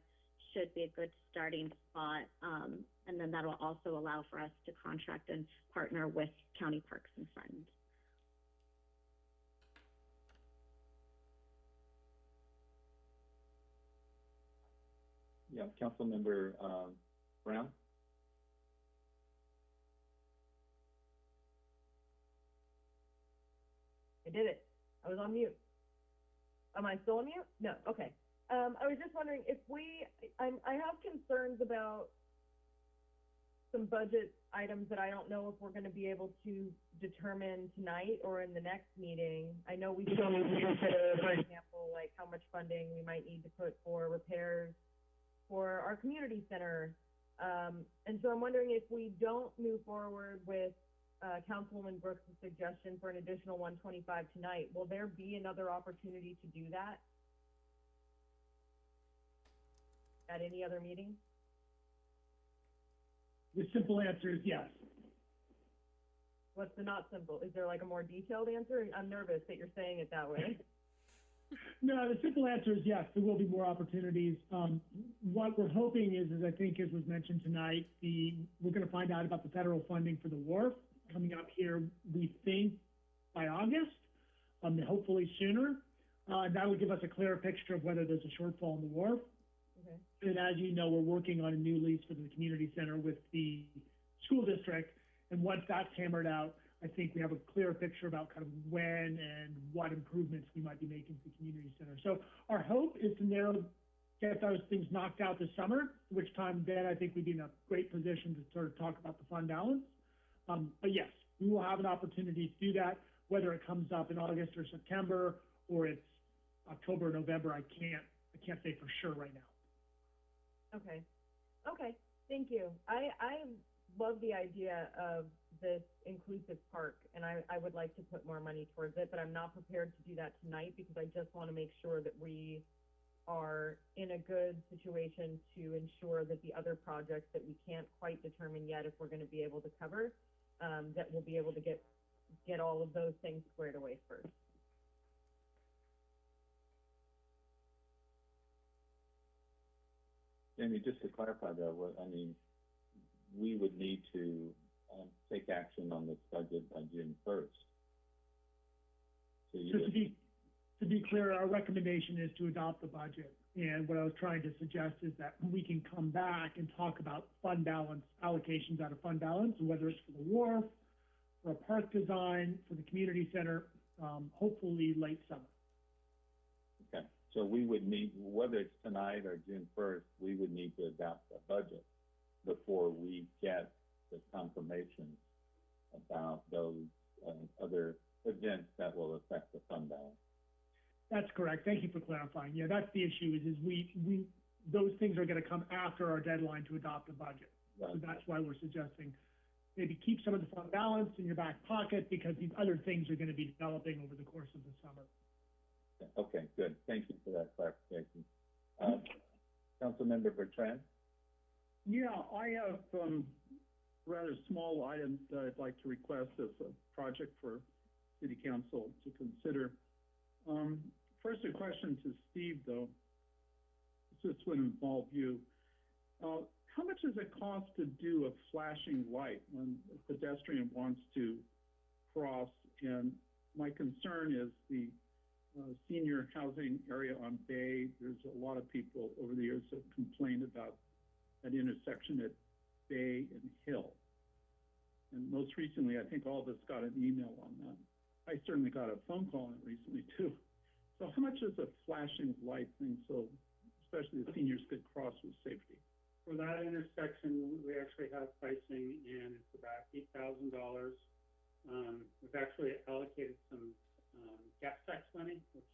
should be a good starting spot, um, and then that'll also allow for us to contract and partner with county parks and friends. Yeah, Councilmember, um, Brown? I did it. I was on mute. Am I still on mute? No, okay. Um, I was just wondering if we, I'm, I have concerns about some budget items that I don't know if we're gonna be able to determine tonight or in the next meeting. I know we still need to consider, for example, like how much funding we might need to put for repairs for our community center. Um, and so I'm wondering if we don't move forward with, Councilwoman Brooks' suggestion for an additional one twenty-five tonight, will there be another opportunity to do that? At any other meeting? The simple answer is yes. What's the not simple? Is there like a more detailed answer? I'm nervous that you're saying it that way. No, the simple answer is yes, there will be more opportunities. Um, what we're hoping is, as I think as was mentioned tonight, the, we're gonna find out about the federal funding for the wharf coming up here, we think by August, um, hopefully sooner. Uh, that would give us a clearer picture of whether there's a shortfall in the wharf. Okay. And as you know, we're working on a new lease for the community center with the school district. And once that's hammered out, I think we have a clearer picture about kind of when and what improvements we might be making to the community center. So our hope is to narrow, get those things knocked out this summer, which time then I think we'd be in a great position to sort of talk about the fund balance. Um, but yes, we will have an opportunity to do that, whether it comes up in August or September, or it's October, November, I can't, I can't say for sure right now. Okay, okay, thank you. I, I love the idea of this inclusive park, and I, I would like to put more money towards it, but I'm not prepared to do that tonight because I just want to make sure that we are in a good situation to ensure that the other projects that we can't quite determine yet if we're going to be able to cover, um, that we'll be able to get, get all of those things squared away first. Jamie, just to clarify though, what, I mean, we would need to, um, take action on this budget by June first. So you Just to would, be, to be clear, our recommendation is to adopt the budget. And what I was trying to suggest is that we can come back and talk about fund balance, allocations out of fund balance, whether it's for the wharf, for a park design for the community center, um, hopefully late summer. Okay, so we would need, whether it's tonight or June first, we would need to adopt a budget before we get the confirmation about those, uh, other events that will affect the fund balance. That's correct. Thank you for clarifying. Yeah, that's the issue is, is we, we, those things are gonna come after our deadline to adopt a budget. So Right. that's why we're suggesting maybe keep some of the fund balance in your back pocket because these other things are gonna be developing over the course of the summer. Okay, good. Thank you for that clarification. Uh, Councilmember Bertrand? Yeah, I have, um, rather small items that I'd like to request as a project for city council to consider. Um, first a question to Steve, though. This would involve you. Uh, how much does it cost to do a flashing light when a pedestrian wants to cross? And my concern is the, uh, senior housing area on Bay. There's a lot of people over the years that complained about that intersection at Bay and Hill. And most recently, I think all of us got an email on that. I certainly got a phone call on it recently too. So how much is a flashing light thing, so especially the seniors could cross with safety? For that intersection, we actually have pricing and it's about eight thousand dollars. Um, we've actually allocated some, um, gas tax money, which,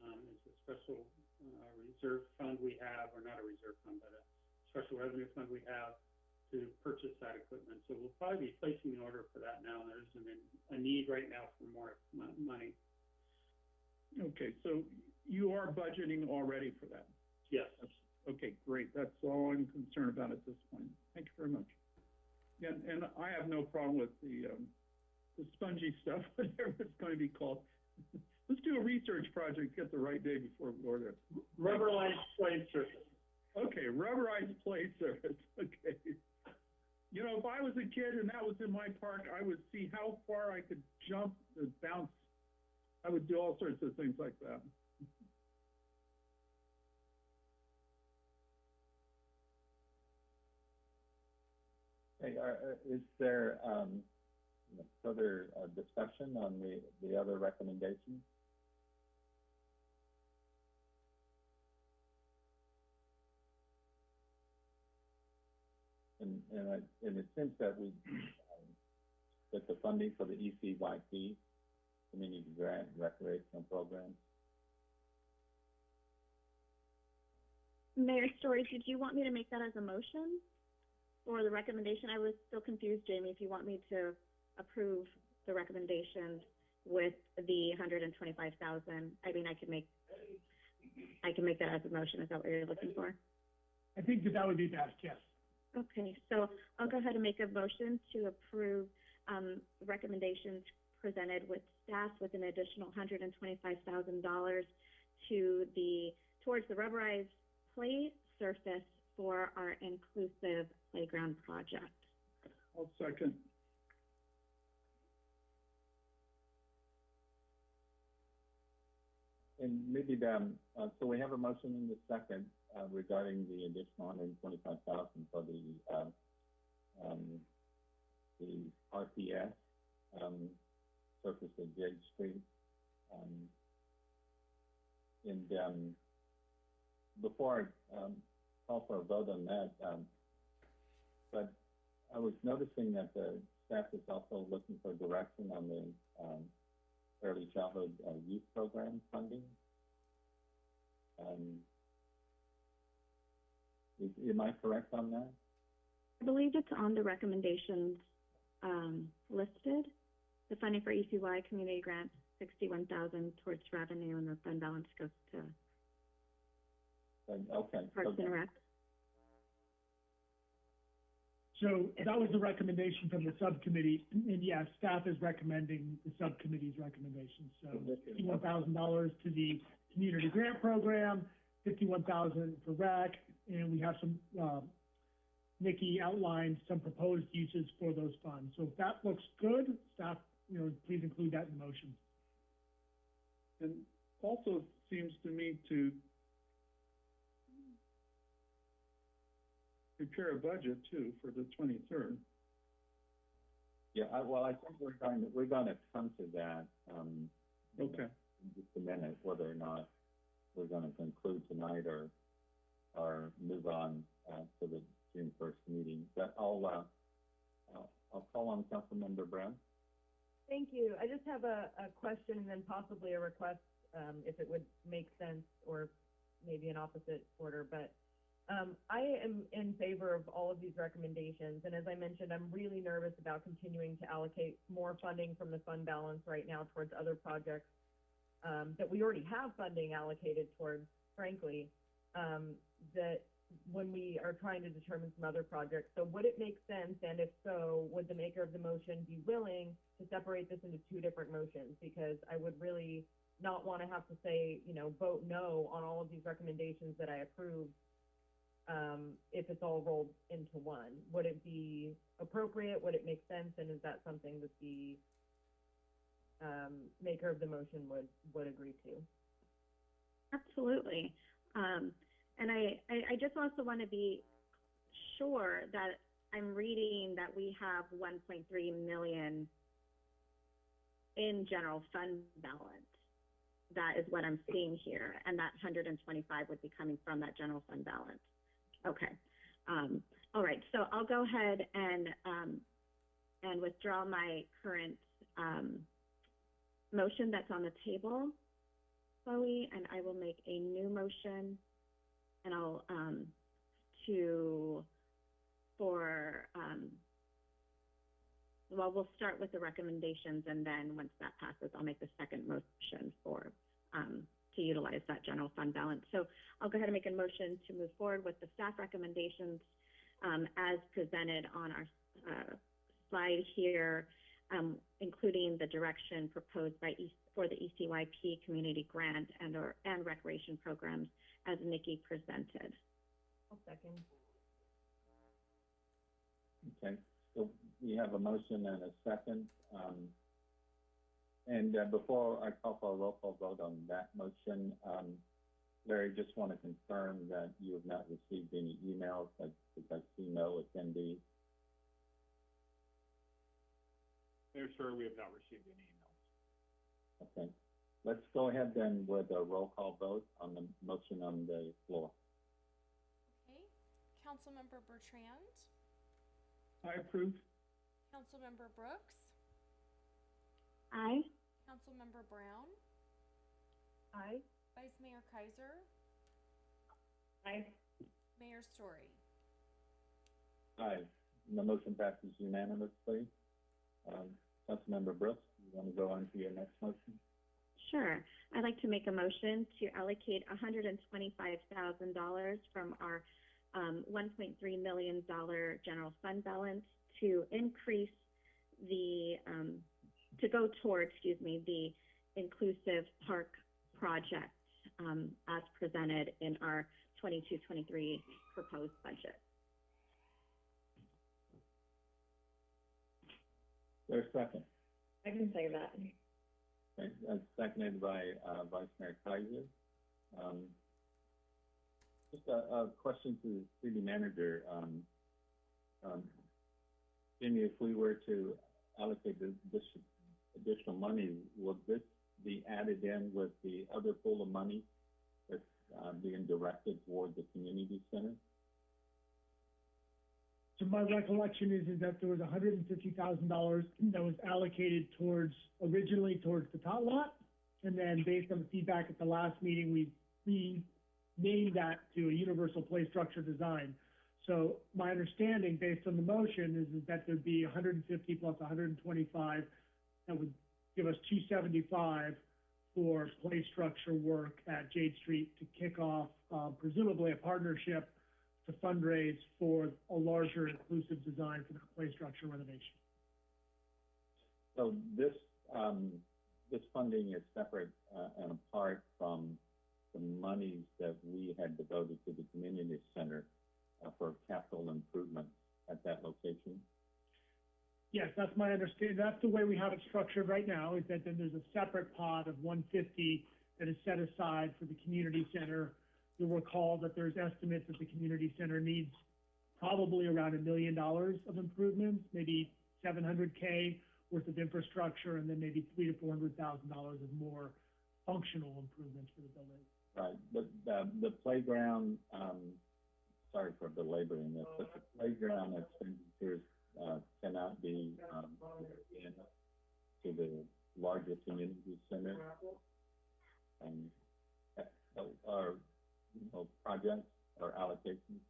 um, is a special, uh, reserve fund we have, or not a reserve fund, but a special revenue fund we have to purchase that equipment. So we'll probably be placing an order for that now. There's a, a need right now for more money. Okay, so you are budgeting already for that? Yes. Okay, great. That's all I'm concerned about at this point. Thank you very much. And, and I have no problem with the, um, the spongy stuff, whatever it's going to be called. Let's do a research project, get the right day before we order it. Rubberized plate surface. Okay, rubberized plate surface, okay. You know, if I was a kid and that was in my park, I would see how far I could jump and bounce. I would do all sorts of things like that. Hey, are, uh, is there, um, further, uh, discussion on the, the other recommendations? And, and I, and it seems that we, um, that the funding for the ECYP, community grant recreational programs, Mayor Storey, did you want me to make that as a motion? Or the recommendation? I was still confused, Jamie, if you want me to approve the recommendation with the hundred and twenty-five thousand. I mean, I could make, I can make that as a motion. Is that what you're looking for? I think that that would be best, yes. Okay, so I'll go ahead and make a motion to approve, um, recommendations presented with staff with an additional hundred and twenty-five thousand dollars to the, towards the rubberized play surface for our inclusive playground project. I'll second. And maybe um, uh, so we have a motion in the second, uh, regarding the additional hundred and twenty-five thousand for the, um, um, the RPS, um, surface of Jade Street. Um, and, um, before I, um, call for a vote on that, but I was noticing that the staff is also looking for direction on the, early childhood uh, youth program funding. Um, is, am I correct on that? I believe it's on the recommendations, um, listed. The funding for ECY community grant, sixty-one thousand towards revenue and the fund balance goes to Then, okay. so Parks and Rec. So that was the recommendation from the subcommittee, and yes, staff is recommending the subcommittee's recommendations. So fifty-one thousand dollars to the community grant program, fifty-one thousand for rec, and we have some, um, Nikki outlined some proposed uses for those funds. So if that looks good, staff, you know, please include that in the motion. And also seems to me to prepare a budget too for the twenty-third. Yeah, I, well, I think we're going, to we're gonna come to that, um. Okay. In just a minute, whether or not we're gonna conclude tonight or, or move on, uh, to the June first meeting. But I'll, uh, I'll, I'll call on Councilmember Brown. Thank you. I just have a, a question and then possibly a request, um, if it would make sense, or maybe an opposite order, but, um, I am in favor of all of these recommendations, and as I mentioned, I'm really nervous about continuing to allocate more funding from the fund balance right now towards other projects, um, that we already have funding allocated towards, frankly, um, that when we are trying to determine some other projects. So would it make sense, and if so, would the maker of the motion be willing to separate this into two different motions? Because I would really not want to have to say, you know, vote no on all of these recommendations that I approve, um, if it's all rolled into one. Would it be appropriate? Would it make sense? And is that something that the, um, maker of the motion would, would agree to? Absolutely. Um, and I, I, I just also want to be sure that I'm reading that we have one point three million in general fund balance. That is what I'm seeing here, and that hundred and twenty-five would be coming from that general fund balance. Okay. Um, all right, so I'll go ahead and, um, and withdraw my current, um, motion that's on the table, Chloe, and I will make a new motion and I'll, um, to, for, um, well, we'll start with the recommendations and then once that passes, I'll make the second motion for, um, to utilize that general fund balance. So I'll go ahead and make a motion to move forward with the staff recommendations, um, as presented on our, uh, slide here, um, including the direction proposed by E, for the ECYP community grant and or, and recreation programs as Nikki presented. I'll second. Okay, so we have a motion and a second. Um, and, uh, before I call for a roll call vote on that motion, um, Larry, just want to confirm that you have not received any emails, like, because I see no attendees. Mayor Storey, we have not received any emails. Okay, let's go ahead then with a roll call vote on the motion on the floor. Okay, Councilmember Bertrand, I approve. Councilmember Brooks, Aye. Councilmember Brown, Aye. Vice Mayor Keiser, Aye. Mayor Storey. Aye, the motion passes unanimously. Um, Councilmember Brooks, you want to go on to your next motion? Sure. I'd like to make a motion to allocate hundred and twenty-five thousand dollars from our, um, one point three million dollar general fund balance to increase the, um, to go toward, excuse me, the inclusive park project, um, as presented in our 22-23 proposed budget. There's a second. I can say that. Okay, that's seconded by, uh, Vice Mayor Keiser. Um, just a, a question to the city manager, um, um, Jimmy, if we were to allocate this, this additional money, would this be added in with the other pool of money that's, uh, being directed toward the community center? My recollection is, is that there was hundred and fifty thousand dollars that was allocated towards, originally towards the tot lot. And then based on the feedback at the last meeting, we, we named that to a universal play structure design. So my understanding, based on the motion, is, is that there'd be hundred and fifty plus hundred and twenty-five. That would give us two seventy-five for play structure work at Jade Street to kick off, uh, presumably a partnership to fundraise for a larger inclusive design for the play structure renovation. So this, um, this funding is separate, uh, and apart from the monies that we had devoted to the community center, uh, for capital improvements at that location? Yes, that's my understanding. That's the way we have it structured right now, is that then there's a separate pot of one fifty that is set aside for the community center. You'll recall that there's estimates that the community center needs probably around a million dollars of improvements, maybe seven hundred K worth of infrastructure and then maybe three to four hundred thousand dollars of more functional improvements for the building. Right, but the, the playground, um, sorry for belaboring this, but the playground expenditures, uh, cannot be, um, in to the larger community center. Um, uh, you know, projects or allocations.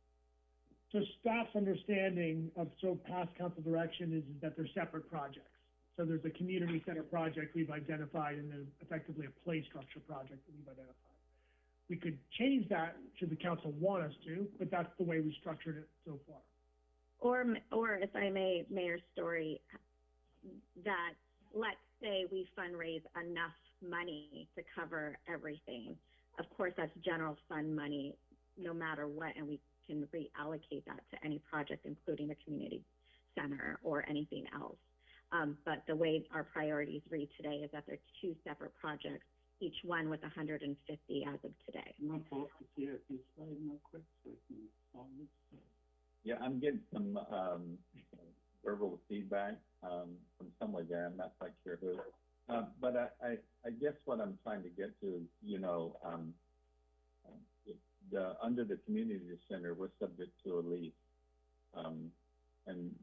So staff's understanding of, so past council direction is that they're separate projects. So there's a community center project we've identified and then effectively a play structure project that we've identified. We could change that should the council want us to, but that's the way we structured it so far. Or, or if I may, Mayor Storey, that let's say we fundraise enough money to cover everything. Of course, that's general fund money, no matter what, and we can reallocate that to any project, including the community center or anything else. Um, but the way our priorities read today is that they're two separate projects, each one with hundred and fifty as of today. I'm not supposed to see it, if you slide real quick, so we can, all this. Yeah, I'm getting some, um, verbal feedback, um, from somewhere there, I'm not quite sure who. Uh, but I, I, I guess what I'm trying to get to is, you know, um, the, under the community center, we're subject to a lease. Um, and,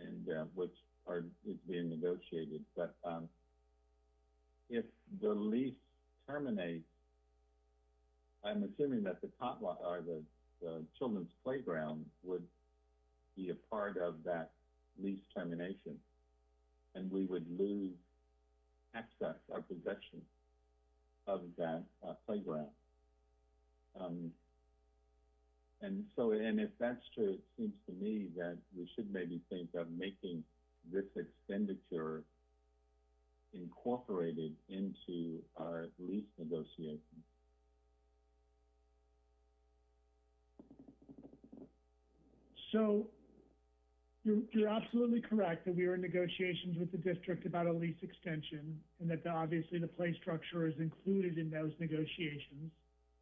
and, uh, which are, is being negotiated, but, um, if the lease terminates, I'm assuming that the lot, or the, the children's playground would be a part of that lease termination. And we would lose access or possession of that, uh, playground. Um, and so, and if that's true, it seems to me that we should maybe think of making this expenditure incorporated into our lease negotiations. So you're, you're absolutely correct that we are in negotiations with the district about a lease extension and that the- obviously the play structure is included in those negotiations.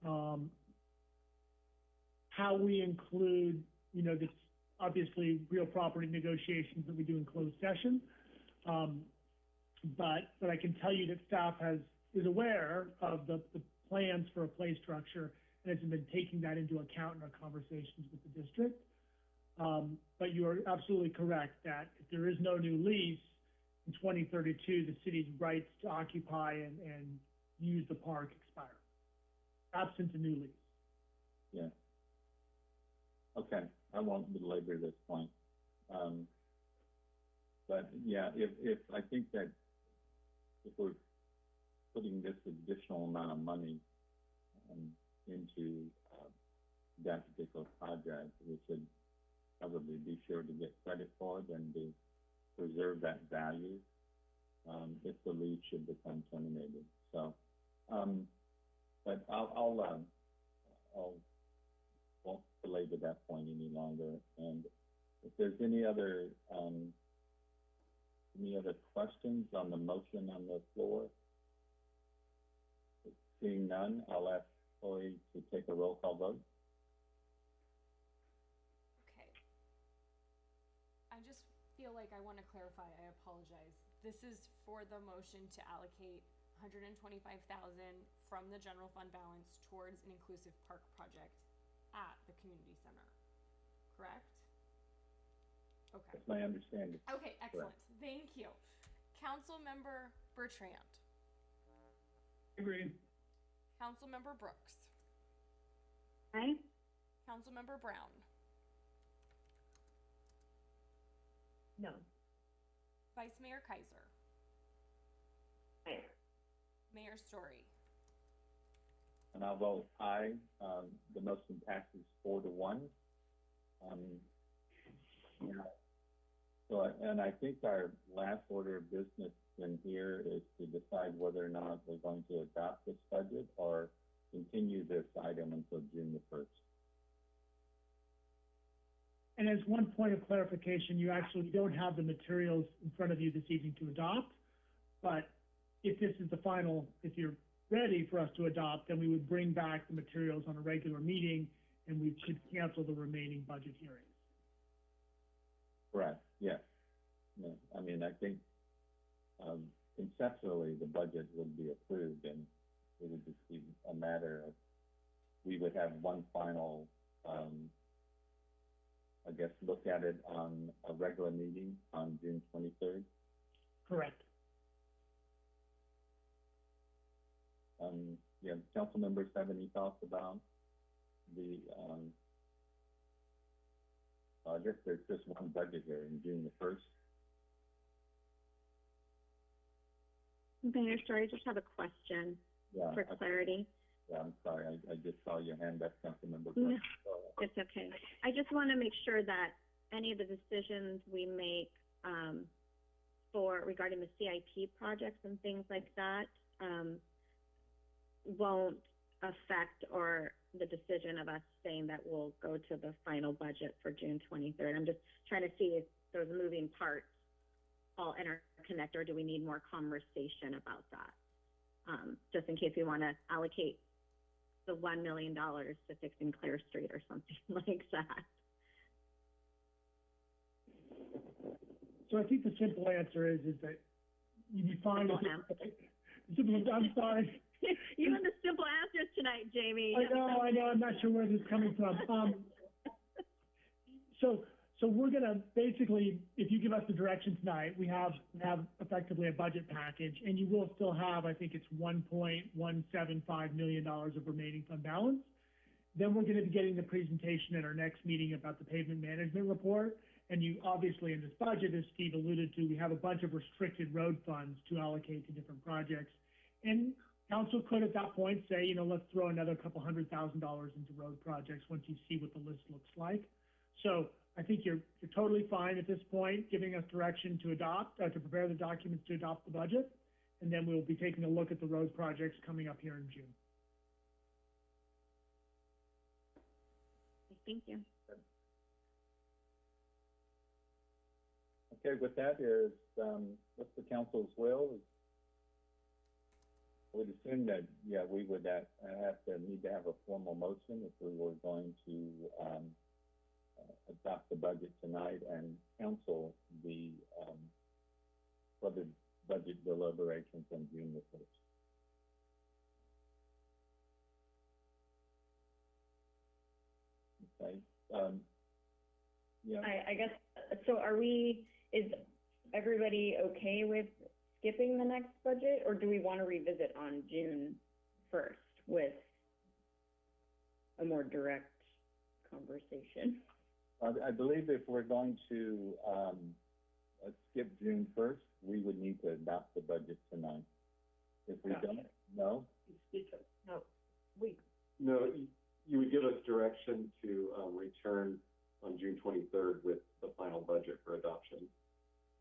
Um, how we include, you know, this, obviously real property negotiations that we do in closed session. Um, but, but I can tell you that staff has, is aware of the, the plans for a play structure and has been taking that into account in our conversations with the district. Um, but you are absolutely correct that if there is no new lease in twenty thirty-two, the city's rights to occupy and, use the park expire. Absent a new lease. Yeah. Okay, I won't belabor this point. Um, but yeah, if, if, I think that if we're putting this additional amount of money, um, into, uh, that particular project, we should probably be sure to get credit for it and to preserve that value, um, if the lead should become terminated. So, um, but I'll, I'll, um, I'll, won't belabor that point any longer. And if there's any other, um, any other questions on the motion on the floor? Seeing none, I'll ask Chloe to take a roll call vote. Okay. I just feel like I want to clarify, I apologize. This is for the motion to allocate hundred and twenty-five thousand from the general fund balance towards an inclusive park project at the community center, correct? Okay, That's my understanding. okay, excellent, thank you. Councilmember Bertrand, Agree. Councilmember Brooks, Aye? Councilmember Brown, No. Vice Mayor Keiser, Aye. Mayor Storey. And I'll vote aye. Um, the motion passes four to one. Um, yeah. So, and I think our last order of business in here is to decide whether or not we're going to adopt this budget or continue this item until June the first. And as one point of clarification, you actually don't have the materials in front of you this evening to adopt. But if this is the final, if you're ready for us to adopt, then we would bring back the materials on a regular meeting and we could cancel the remaining budget hearings. Correct, yes. No, I mean, I think, um, conceptually, the budget would be approved and it would just be a matter of, we would have one final, um, I guess, look at it on a regular meeting on June twenty-third. Correct. Um, yeah, council members have any thoughts about the, um, I guess there's just one budget here in June the first. Mayor Storey, I just have a question Yeah, for I- clarity. I'm sorry, I, I just saw your hand up, Councilmember. No. It's okay. I just want to make sure that any of the decisions we make, um, for, regarding the CIP projects and things like that, um, won't affect or the decision of us saying that we'll go to the final budget for June twenty-third. I'm just trying to see if those moving parts all interconnect, or do we need more conversation about that? Um, just in case we want to allocate the one million dollars to fixing Clare Street or something like that. So I think the simple answer is, is that you'd be fine if, Simple the simple, I'm sorry. You and the simple answers tonight, Jamie. I know, I know, I'm not sure where this is coming from. Um, so, so we're gonna, basically, if you give us the direction tonight, we have, have effectively a budget package, and you will still have, I think it's one point one seven five million dollars of remaining fund balance. Then we're gonna be getting the presentation at our next meeting about the pavement management report. And you, obviously, in this budget, as Steve alluded to, we have a bunch of restricted road funds to allocate to different projects. And council could at that point say, you know, let's throw another couple hundred thousand dollars into road projects once you see what the list looks like. So I think you're, you're totally fine at this point, giving us direction to adopt, uh, to prepare the documents to adopt the budget. And then we'll be taking a look at the road projects coming up here in June. Thank you. Okay, with that is, um, what's the council's will? I would assume that, yeah, we would have, have to, need to have a formal motion if we were going to, um, uh, adopt the budget tonight and council the, um, budget deliberations on June the first. Okay, um, yeah. I, I guess, so are we, is everybody okay with skipping the next budget, or do we want to revisit on June first with a more direct conversation? I, I believe if we're going to, um, skip June first, we would need to adopt the budget tonight. If we Gotcha. don't, no? No, we, No, you, you would give us direction to, um, return on June twenty-third with the final budget for adoption.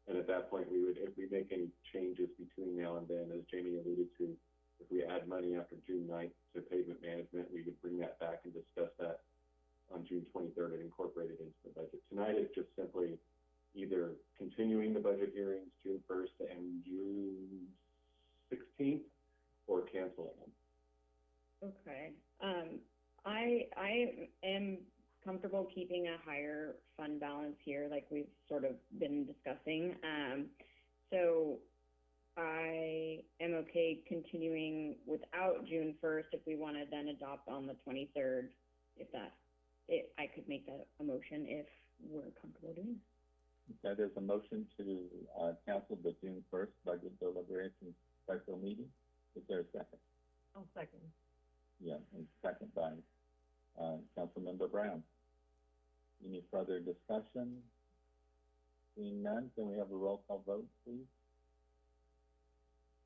And at that point, we would, if we make any changes between now and then, as Jamie alluded to, if we add money after June 9th to pavement management, we would bring that back and discuss that on June twenty-third and incorporate it into the budget. Tonight is just simply either continuing the budget hearings June first and June sixteenth, or canceling them. Okay, um, I, I am comfortable keeping a higher fund balance here, like we've sort of been discussing. Um, so I am okay continuing without June first if we want to then adopt on the twenty-third, if that, it, I could make that a motion if we're comfortable doing. That is a motion to, uh, cancel the June first budget deliberation special meeting. Is there a second? I'll second. Yeah, and second by, uh, Councilmember Brown. Any further discussion? Seeing none, can we have a roll call vote, please?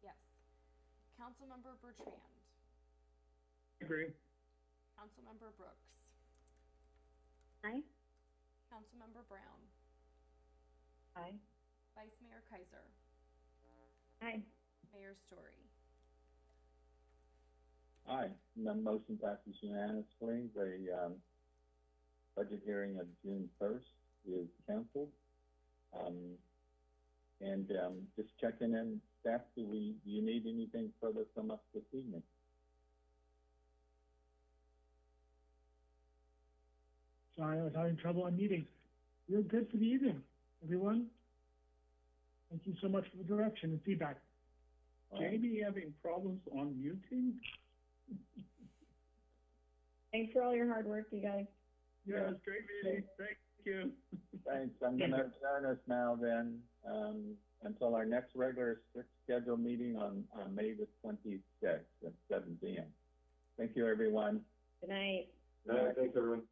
Yes. Councilmember Bertrand, Agree. Councilmember Brooks, Aye. Councilmember Brown, Aye. Vice Mayor Keiser, Aye. Mayor Storey. Aye, and the motion passes unanimously. The, um, budget hearing of June first is canceled. Um, and, um, just checking in, staff, do we, do you need anything further from us this evening? Sorry, I was having trouble on meeting. You're good for the evening, everyone? Thank you so much for the direction and feedback. Jamie having problems on muting? Thanks for all your hard work, you guys. Yeah, it's great meeting, thank you. Thanks, I'm gonna adjourn us now then, um, until our next regular scheduled meeting on, on May the twenty-sixth at seven P M. Thank you, everyone. Good night. No, thanks, everyone.